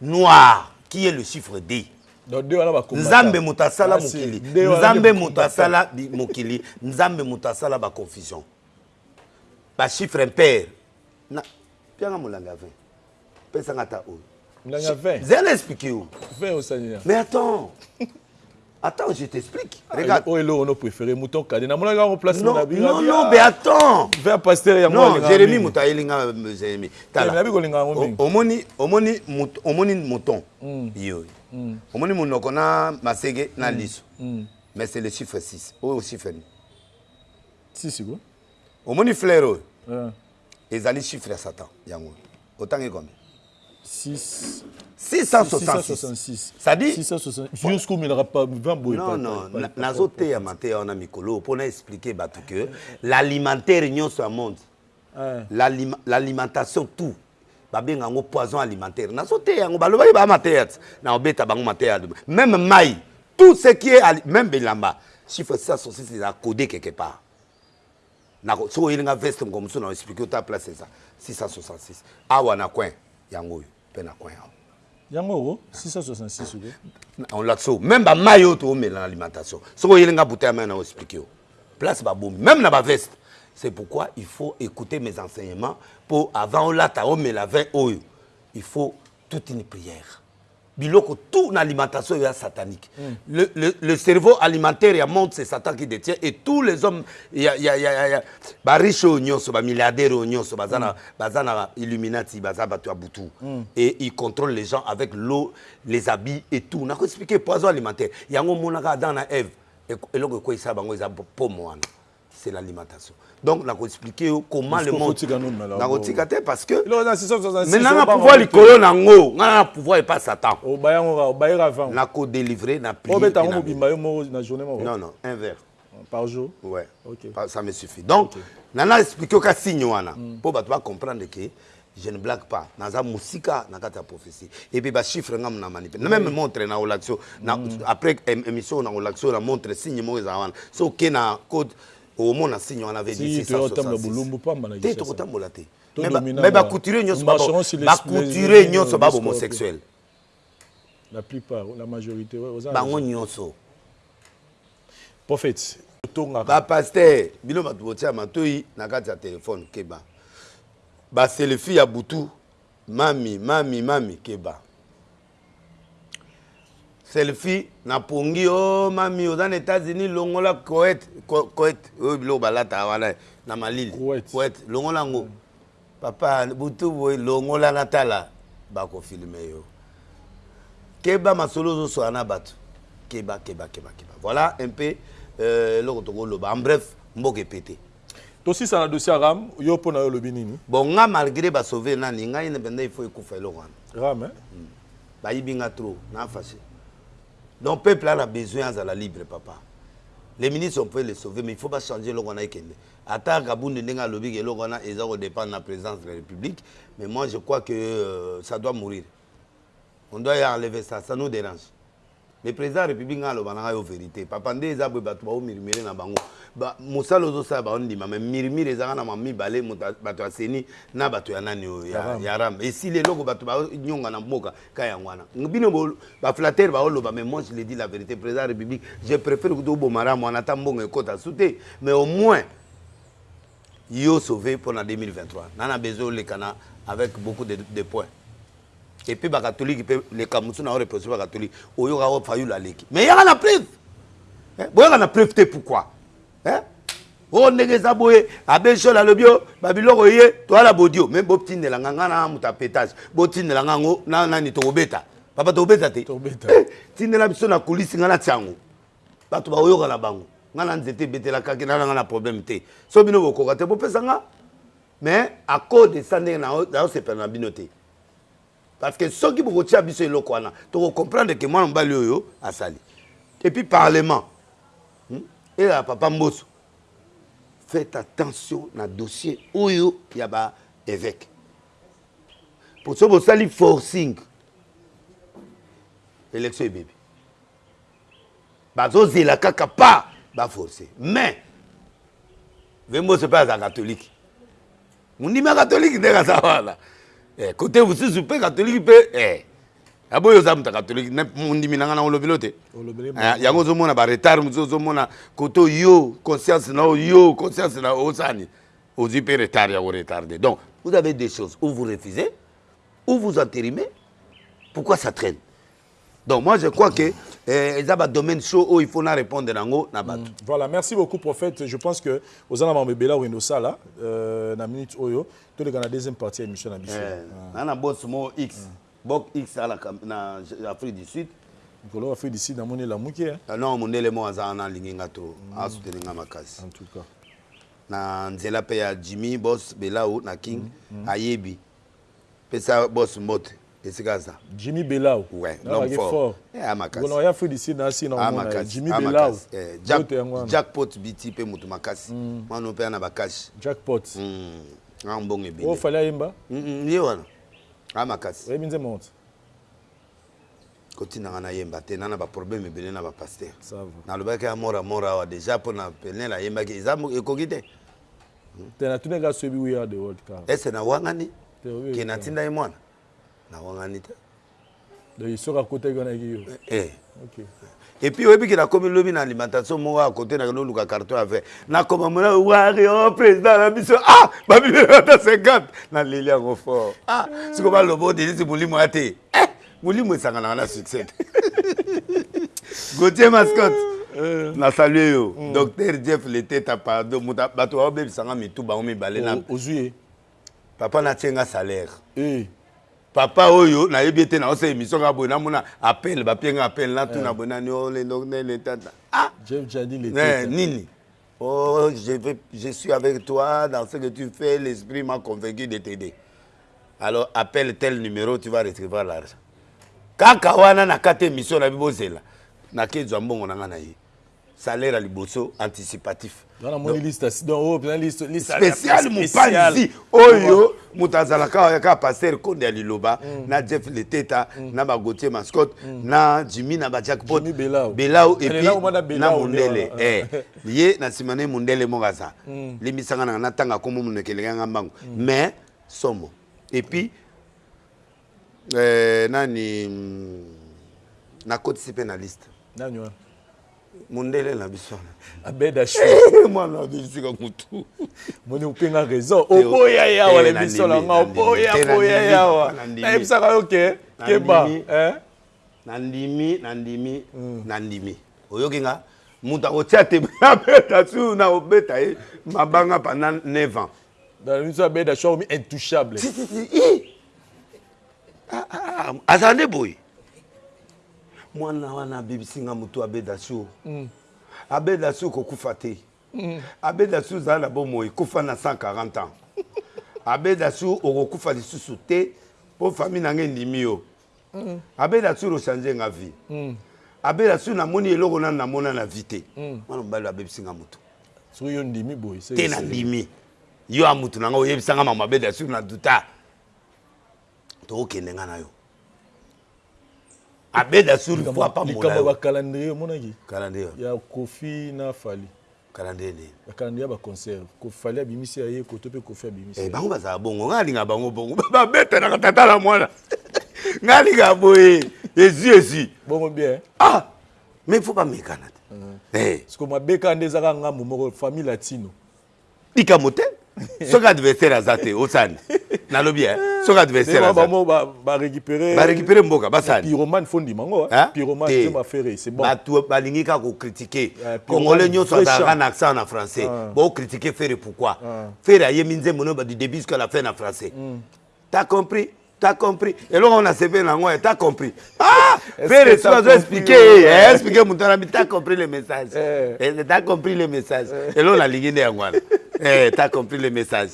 Noir qui est le chiffre de. Nzambe moto asala mokili nzambe moto asala mokili nzambe moto asala ba confusion ba chiffre impere na pianga molangi ya vin pesanga ata oyo zela explique yo mais attends Attends, je t'explique. Regarde. Oh, hello, on préféré mouton cadet. Na mona yango place na bi. Non, non, mais attends. Vers pasteur ya moi. Non, Jérémy mouta elinga Jérémy. Tala. Na bi kolinga yango mingi. Omoni, omoni mouton, omoni mouton. Hmm. Yo. Hmm. Omoni monoko na masege na hmm. liso. Mais c'est le chiffre 6. Oh, chiffre ni. 6 quoi? Omoni fleur oyo. Ezali chiffre ya satan yango otangi combien? 6 666 sadi yos komelaka pa 20 boye non non nazoteya mateya wana mikolo mpo na expliquer bato que l'alimentaire nyonso ya monde l'alimentation tout babenga yango poison alimentaire nazoteya yango balobaki baa mateya ti naobeta bango mateya meme mai tout ce qui est meme bilamba chiffre 666 eza code quelque part Nako soki oyeli nga veste mokolo mosusu nao explique yo ta place eza 666 awa na coin yango oyo pe na coin awa Yango oyo 666 oyo pe on lakisi yo meme ba mayi oyo to mela na alimentation soki oyeli nga bouteille ya mayi nao explique yo place ba bomi meme na ba veste c'est pourquoi il faut ecouter mes enseignements po avant olata omela vin oyo il faut toute une prière. biloko tout na alimentation oyo ya satanique mm. le, le, le cerveau alimentaire ya monde c'est satan qui détient et tous les hommes ya, ya, ya, ya, ya bariche oyo nyonso bamilliardaire oyo nyonso baza na baza na illuminati baza bato ya butu mm. et il contrôle les gens avec l'eau les habits et tout nako expliquer poison alimentaire yango omonaka adam na eve eloko ekweisa bango eza pomo wana c'est l'alimentation donc na ko expliquer yo comment le monde na ko tika te parce que mais na na pouvoir likolo na ngo nga na pouvoir et pas satan o ba yango ka o ba yera avant na ko délivrer na prière obeta ngo mobimba yo moko na journée moko non non un verre par jour ouais okay ça me suffit donc okay. na na expliquer ka signe wana mm. po bato ba comprendre que Je ne blague pas naza musika na kati ya prophetie et puis ba chiffres nga na manipule na meme montre na kolakisa yo na après emission na kolakisa yo na montre signe moko ezala wana si oke na code omona signe wana veut dire 666 te tokotambola te mais ba couturier nionso ba couturier nionso ba homosexuel bango nioso ba pasteur bino batu botia matoyi na kati ya telephone keba ba selfie ya butu mami mami mami keba selfie na pongi o oh, mami oza na etats unis longola coet coet oyo biloko balataka wana na malili coet longola yango mm. Papa butu boye longola na tala bako filme yo keba masolo ozo swana na batu keba keba keba keba voila un peu eloko toko loba en bref mboka epete. Tosisa na dossier ya ram yo pona yo olobi nini. Bon nga malgre ba sauve nani ngai penda il faut ekufa eloko wana. Ram hein. Hum bayibi nga trop na fache donc peuple a na besoin azala libre papa les ministres on peut les sauver mais il faut ba changer eloko wana ekende Ata kabund ndenge alobi ke eloko wana eza ko dependre na presidence de la republique mais moi je crois que ça doit mourir on doit ya enlever ça ça nous derange mais president ya republique nga naloba nanga yo verite papa nde eza boye batu bao murmure na bango ba musala ozo sala bao ndima mais murmure ezalaka na mua mibale mutu batu ya ceni na batu ya nani oyo ya ya ram esili eloko batu bao nionga na mboka Cas yango wana bino ba flatteur bao loba mais moi je le dis la verite president ya republique je prefere kutu oboma ram wana ata mbongo ekota su te mais au moins yo sauve pona 2023 na na besoin oleka na avec beaucoup de, de points et puis bakatoliki mpe leka mosusu na yo reproche bakatoliki oyoka o fayulu aleki mais yaka na preuve eh? boyaka na preuve te pourquoi Hein? Oh ndenge eza boye abe jol alobi o ba biloko eye toala bodio me botindela nga nga na moto ya petage botindela nga yango na nani tokobeta papa tokobeta te eh, tindela biso na kulisi nga natia yango bato baoyoka na bango nga na nzete ebetelakaki nana nga na problème te so bino bokoka te bopesa nga mais à cause de ça ndenge naosepela na bino te Parce que soki bokotia biso eloko wana toko comprendre que mwana mobali oyo asali et puis parlement ezala papa mboso faites attention na dossier oyo ya ba eveque po soki bosali forcing election ebebi bazozela kaka pa ba force mais ve mboso mpe aza katolike Mondimi ya katolike ndenge aza wana eh, kote mosusu mpe katolike mpe eh. aboyi oza moto ya katolike me mondimi na ngai na olobeli ote eh, yango ozomona baretard mosusu ozomona kote oyo conscience na oyo conscience na osani ozwi mpe retard ya koretarde donc vous avez des choses ou vous refusez ou vous enterimez pourquoi ça traîne Donc moi je crois que eh, eza ba domaine chaud oyo il faut na répondre nango na bato. Mm. Voilà, merci beaucoup prophète. Je pense que oza na mambo ebele okende osala euh, na minute oyo toleka na deuxième partie ya émission na biso. Eh, ah. na na boss mo X. Mm. Bok X ala na Afrique du Sud. Nkolo Afrique du Sud namoni elamuki. Hein? Ah non, mondele mo aza na lingi nga trop. Mm. A soutenir nga makasi. En tout cas. Na nzela pe ya Jimmy boss Belao na King mm. Mm. ayebi. Pesa boss mbote esika aza. Jimmy Belau nayebaka ye fort mokolo nakoya Afrique du Sud naya sila komona ye Jimmy Belau mbote yango wana. Jackpot BT pe mutu makasi mwana oyo pe aza na ba cash. Jackpot awa mbongo ebele. Oyo Fally ayemba? Ye wana aza makasi. Oyebi nzembo yango te? kotinda nga na yemba te na na ba problème ebele na ba pasteur na lobaki ya mora mora awa dejà pona penel ayembaki eza ekoki te hmm? te na tunaki ya soyebi we are the world car est ce na wangani ke na tinda ye mwana na wangani te donc soki akotaki wana yaki yo eh, eh. okay Et puis oyebi ke nakomi lobi na alimentation moko ya kote na kino luka carton ya vin nakoma mona wario oh, president na biso ah babimela ata 50 na leli yango fort ah siko balobo denise molimo ya te eh molimo esanganaka na succès Gauthier mascotte euh. na salue yo mm. docteur jeff leteta pardon bato baobebisanga mitu bango mibale na ozwi ye papa natie nga salaire eh. Papa oyo nayebi ye te na osala emission kaka boye namona appel bapie nga appel natuna boye nani o lelo nene tata ah Jeff Jadi le eh, teta. nini oh je vais je suis avec toi dans ce que tu fais l'esprit m'a convaincu de t'aider alors appelle tel numero tu vas recevoir l'argent kaka wana nakati emission nayebi bozela nake zwa mbongo na nga na ye Salaire ya liboso anticipatif. Nga na moni liste donc oyo pena liste liste spécial mupanzi oyo mutu azala ka ya ka pasteur konde ya liloba mm. na Jeff Leteta mm. na ba Gauthier Mascot mm. na Jimmy na ba jackpot Belao Belao et puis na Mundele eh ye na sima na Mundele mokaza mm. limisanga na na tanga komo munekele nga mbangu mm. mais somo et puis mm. Eeh nani na kotisi pe na liste. Nani wana? Mundele na biso wana. Abed Ashwi. Mwana na biso tika mutu. Omoni ope nga raison. Oboya ye awa na emission na nga oboya boya ye awa. Na yebisaka yo ke keba eeh. Na ndimi na ndimi na ndimi oyoki nga? Mutu akotia te Abed Ashwi na kobeta ye mabanga pendant neuf ans. Na biso Abed Ashwi akomi intouchable. Ti ti ti ih. Ah, ah, ah, ah, azala nde boye mwana wana abebisi nga motu abeda sur mm. abeda sur kokufa te mm. abeda sur zala na bomoi kufa na 140 ans abeda sur okokufa lisusu te mpo famille na nga endimi yo mm. abeda sur ochange nga vie mm. abeda sur namoni eloko nanu namona na vie te mm. mwana mobali abebisi nga motu te nandimi Yo a mutu na nga oyebisa nga makambo mabe bien sur na douta toko kende nga na yo abeda sur il faut apambola yo likambo ya ba calendrier omonaki calendrier ya kofi na fally calendrier nini ba calendrier ya ba concert ko fally abimisi ya ye koto pe kofi abimisi eh bango bazala bongo nga linga bango bongo ba beta na tata na mwana nga linga boye ezi ezi bongo bien ah mais il faut ba mekana te mm. eh siko mabeka nde ezaka ngambo moko famille latino likambo te soki adversaire aza te osani nalobi eh, soki adversaire aza ba récupérer ba récupérer mboka basani pyromane fo ndima ngo hein? pyromane c'est ma ferre c'est bon batu balingi ka ko critiquer euh, congolais nyoso azalaka na accent na français ah. bo critiquer ferre pourquoi ah. ferre ayemi nzembo no du début jusqu'à la fin na français mm. T'as compris? T'as compris? Eloko yango nasepeli na yango eh, t'as compris? Ah! Ferre soki azo expliquer ye, eh, eh, expliquer moto wana, t'as compris le message? Eh. eh, t'as compris le message? Eh. Eloko nalingi nde yango wana. Eh, t'as compris le message?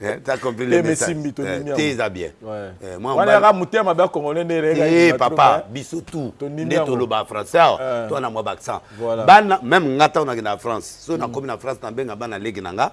Eh, t'as compris le message? Eh, te eza bien. Ouais. Eh, moi, wana yaka motema ba congolais nde rega. Eh, papa, biso tout. Nde toloba français, ah, to na mwa accent. Bana, même ngata on a na France. So na mm. komi na France na benga bana leki na nga.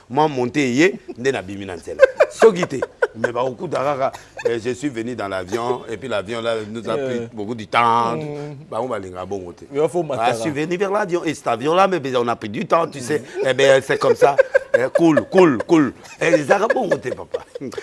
Mwa monte eye nde nabimi na nzela. Soki te mais bakokuta kaka je suis venu dans l'avion et puis l'avion là nous a pris beaucoup du temps bango balingaka bongo te. Je suis venu vers l'avion et cet avion là mais on a pris du temps tu sais eh bien c'est comme ça cool cool cool ezalaka bongo te papa.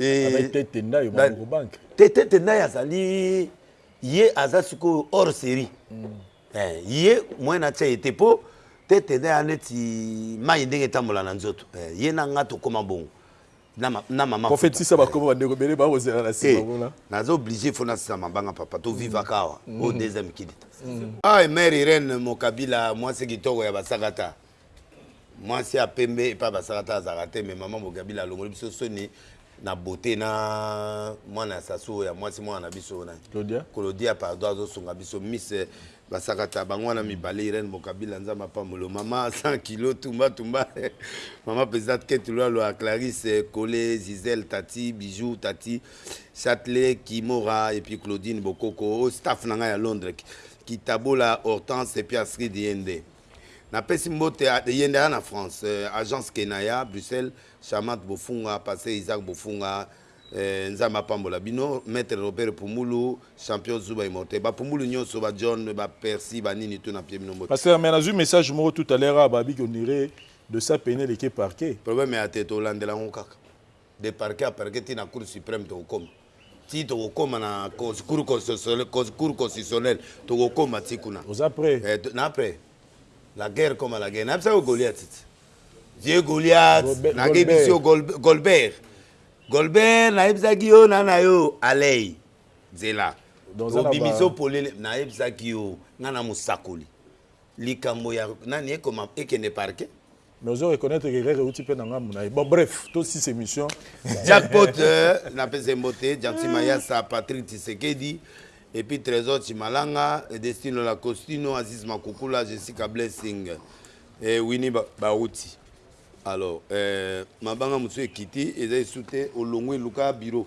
Ee, Thethe Tendai azali ye aza sikoyo hors serie eh, ye moyen na tia ye te po Thethe Tendai aza neti mayi ndenge etambola na nzoto eh, ye na nga tokoma bongo na mama Fupa eh, naza oblige il faut nasisa mabanga papa to vivaka awa oyo deuxième kidita. Aïe mère Irène Mokabila mwasi kitoko ya ba sakata. Mwasi ya pembe epai basalata azalaka te mais maman Bokabila alongoli biso soni na beaute na mwana ya Sassou ya mwasi mwana na biso na Claudia Claudia pardon azo sunga biso miss basakata bango wana mibale Irène Bokabila nzambe apambolo maman 100 kilos tumba tumba maman présidente Kate Lua Lua Clarisse Kole Gisèle Tati Bijou Tati Châtelet Kimora et puis Claudine Bokoko au staff na ngai ya Londres Kitabola Hortense et puis Astrid Yende Na pesi mbote a eyende aya na France agence kenaya Bruxelles charmante bofunga pasteur Isaac bofunga eh nzambe apambola bino maitre Robert pumbulu champion zuba immortel ba pumbulu nioso ba John ba percy ba nini tout na pie bino mbote. Pasteur mais nazui message moko tout à l'heure awa babiki on dirait dosa pene eleki eparquer. Problème ya te tolandela yango kaka. De parquet a parquet ti na cour supreme tokokoma ti tokokoma na cour constitutionnelle tokokoma ti kuna oza pret eh na pret la guerre comme à la guerre nayebisa yo goliath ti vieux goliath nakebisi yo golbert golbert nayebisaki yo na na yo alei nzela obimiso polele nayebisaki yo nga na mosakoli likambo ya nani ekoma ekende parquet Mais ozo reconnaitre que erreur euti pe na ngambu na ye. Bon bref, to sisa emission. Jackpot na pesa ye mbote, Jackson Mayasa, Patrick Tshisekedi et puis Tresor Tshimalanga, Destino la Costino, Aziz Makukula, Jessica Blessing et Winnie Baruti. Alors, euh, mabanga mosusu ekiti eza esu te olongwe luka bureau.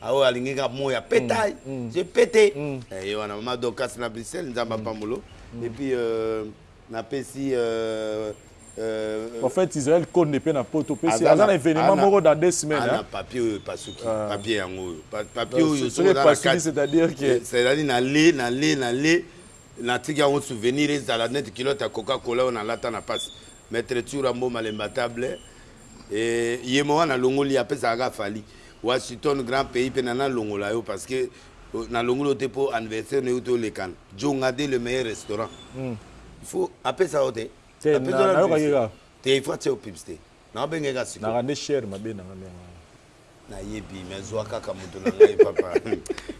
Ah oyo alingi nga moi ya petail, je pete. Eh ye wana mama Dorcas na Bruxelles Nzambe apambolo. Et puis euh, napesi euh, euh, En fait Israël Konde mpe na poto mpe se aza na evenement moko dans deux semaines. Aza na papier oyo epasuki, papier yango oyo. Papier oyo soki oza na kati. C'est-à-dire que c'est-à-dire na le na le na le natiki yango souvenir ezala neti culotte ya Coca Cola oyo nalata na pasi. Maitre Tshoura Mboma l'imbattable. Eh, yemo wana alongoli apesaaka Fally. Washington grand pays pe na nalongola yo parce que nalongoli yo te po anniversaire no ewuti olekana djongade le meilleur restaurant il faut apesa yo te te nayokaki kaka te il faut atia yo publicite nao benga ye kaka sikoyo naka nde chaire mabe nanga nde yango nayebi mais zua kaka mutu na ngai papa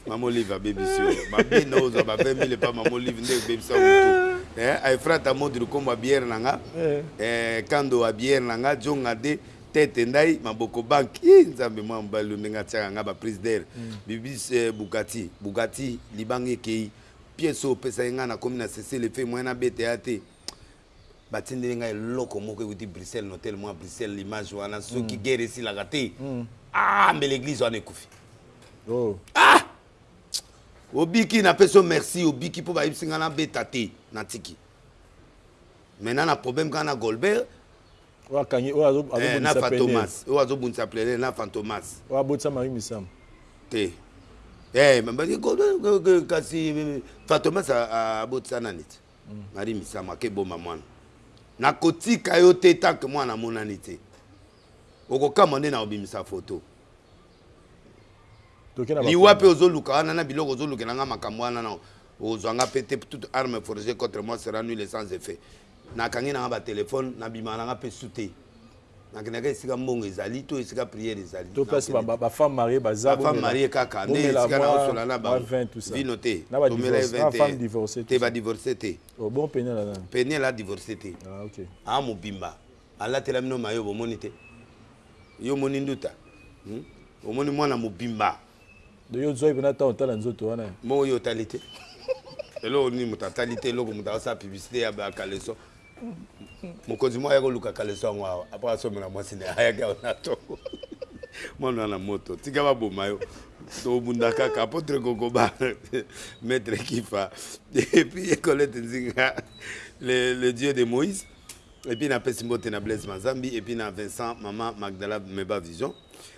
mama olive abebisi yo mabe nao ozua ba 20 mille epa mama olive nde ebebisa mutu eh efrata modi lukombo abiere na nga eh kando abiere na nga djongade Tete ndayi maboko bank ih nzambe mwana mobali oyo ndenge atiaka nga ba prise d'air bibis eh bugatti bugatti libanga ekeyi piece oyo opesaki nga nakomi na cessez le feu moyen nabeta ya te batindeli nga eloko moko ewuti Bruxelles na hotel moko ya Bruxelles l'image wana soki guerre esilaka te ah mbele eglise wana ekufi ah obiki napesi yo merci obiki po bayebisi nga nabeta te natiki maintenant na problème kaka na Golbert oyo akangi oyo azo azo eh, na fantomas oyo azo bundisa plenel na fantomas oyo abotisa marie misamu te eh kasi fantomas abotisa nani te hmm. marie misamu ake boma mwana nakotika yo te tanke mwana amonani te okokamwa nde na kobimisa foto Liwa pe ozo luka wana na biloko ozo lukela nga makambu wana nao ozua nga pe te toute arme forge contre moi sera nul et sans effet na kangi na nga ba telephone na bimaka na nga pe su te na kendaka esika mbongo ezali to esika priere ezali to place ba femme marie baza ba femme marie kaka nde esika nao sola na bango vino te to mela ye vin te te ba divorce te oh bon penielle aza penielle a divorce te ah okay a mobimba Alatelami no maillot bomoni te? Yo omoni nduta? Hum omoni mwana mobimba. Donc yo ozwaki pena temps otala nzoto wana? Bongo yo otali te? Eloko nini moto atali te eloko moto azosala publicite ya ba caleçon mokonzi moko aya koluka caleçon yango awa après asombela mwasi naye ayaki awa na tongo mwana wana moto tika baboma yo tobunda kaka apotre kokoba maitre kifa epuis ye colete nzinga le, le dieu de moïse Et puis na pesi mbote na Blaise Mazambi et puis na Vincent maman Magdala Meba Vision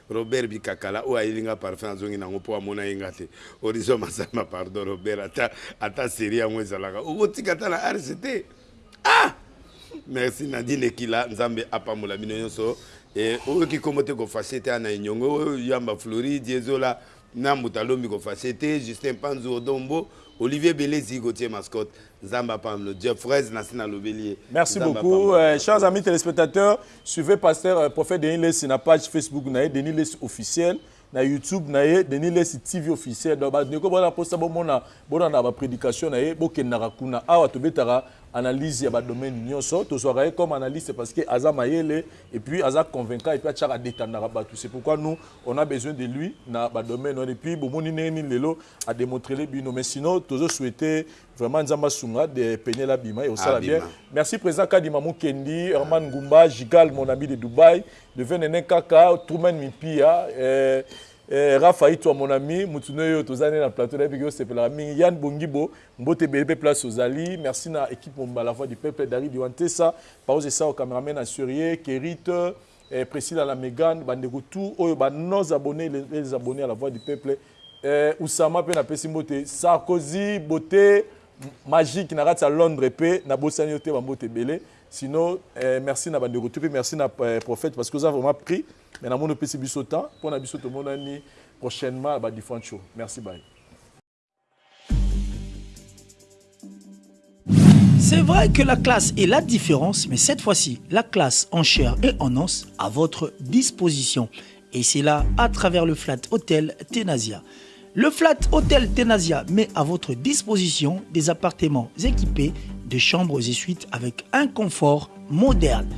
Robert Bikakala oyo ayeli nga parfum azongi nango po amona ye nga te Horizon Mazamba pardon Robert ata ata serie yango ezalaka oko tika ata na Ars te ah merci Nadine Ekila Nzambe apambola bino nionso et oyoki kombo te ko fache te awa na Enyongo Yamba Floride Yezola Na mbuta lobi ko fache te Justin panzu odon mbo Olivier belezi Gauthier mascotte nzambe apamlo Jeffreys nasi na lobeli ye Merci nzambe beaucoup apambola yo pasteur. chers amis telespectateurs suivez pasteur prophète Denis lessi na page Facebook na ye Denis lessi officiel na YouTube na ye Denis lessi TV officiel donc ba ndeko boza na posa bo mona bo landa ba predication na ye bo kendaka kuna awa to betaka analyse ya ba domaine nioso to zwaka ye comme analyste parce que aza mayele et puis aza convaincant et puis atiaka detendaka batu c'est pourquoi nous On a besoin de lui na ba domaine wana et puis bo moni ndenge nini lelo a demontrele bino mais sinon tozo souhaite vraiment nzambe asunga de penielle abima ekosala bien merci president kadima mukendi herman ngumba jigal mon ami de dubai de venene kaka truman mipia eh, Eh, Rafa Itwa mon ami, mutunoyo tozane na plateau na biki osepela mingi. Yann Bongibo, mbote belebe place ozali. Merci na équipe Momba la voix du peuple Dari Diwantesa, Paose Sao cameraman assurier, Kerite, Eh Priscilla na Megane ba ndeko tout oyo ba nos abonnes et les abonnes à la voix du peuple eh Oussama pe na pesi mbote Sarkozy beaute magique na kati ya Londres pe na bosani yo te ba mbote ebele sinon eh merci na ba ndeko tout pe merci na prophète parce que oza vraiment pris mais na moni opesi biso temps pona biso tomonani prochainement ba differentes shows merci bye. C'est vrai que la classe est la différence, mais cette fois-ci, la classe en chair et en os à votre disposition. Et c'est là à travers le Flat Hotel Tenasia. Le Flat Hotel Tenasia met à votre disposition des appartements équipés de chambres et suites avec un confort moderne.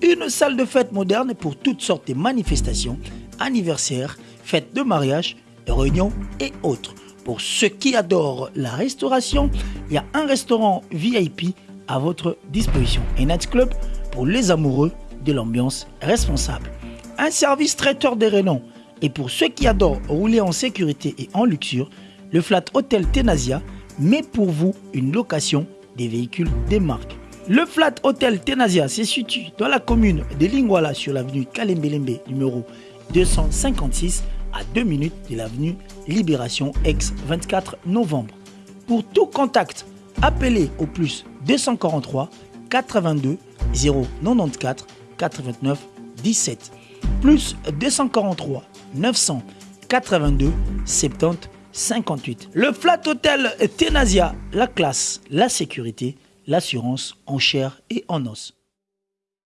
Une salle de fête moderne pour toutes sortes de manifestations, anniversaires, fêtes de mariage, réunions et autres. Pour ceux qui adorent la restauration, il y a un restaurant VIP à votre disposition. Un Club pour les amoureux de l'ambiance responsable. Un service traiteur de renom. Et pour ceux qui adorent rouler en sécurité et en luxure, le Flat Hotel Tenasia met pour vous une location des véhicules des marques. Le Flat Hotel Tenasia se situe dans la commune de Lingwala sur l'avenue Kalembelembe numéro 256 à 2 minutes de l'avenue Libération ex 24 novembre. Pour tout contact, appelez au plus 243 82 094 89 17 plus 243 982 70 58. Le Flat Hotel Tenasia, la classe, la sécurité, l'assurance en chair et en os.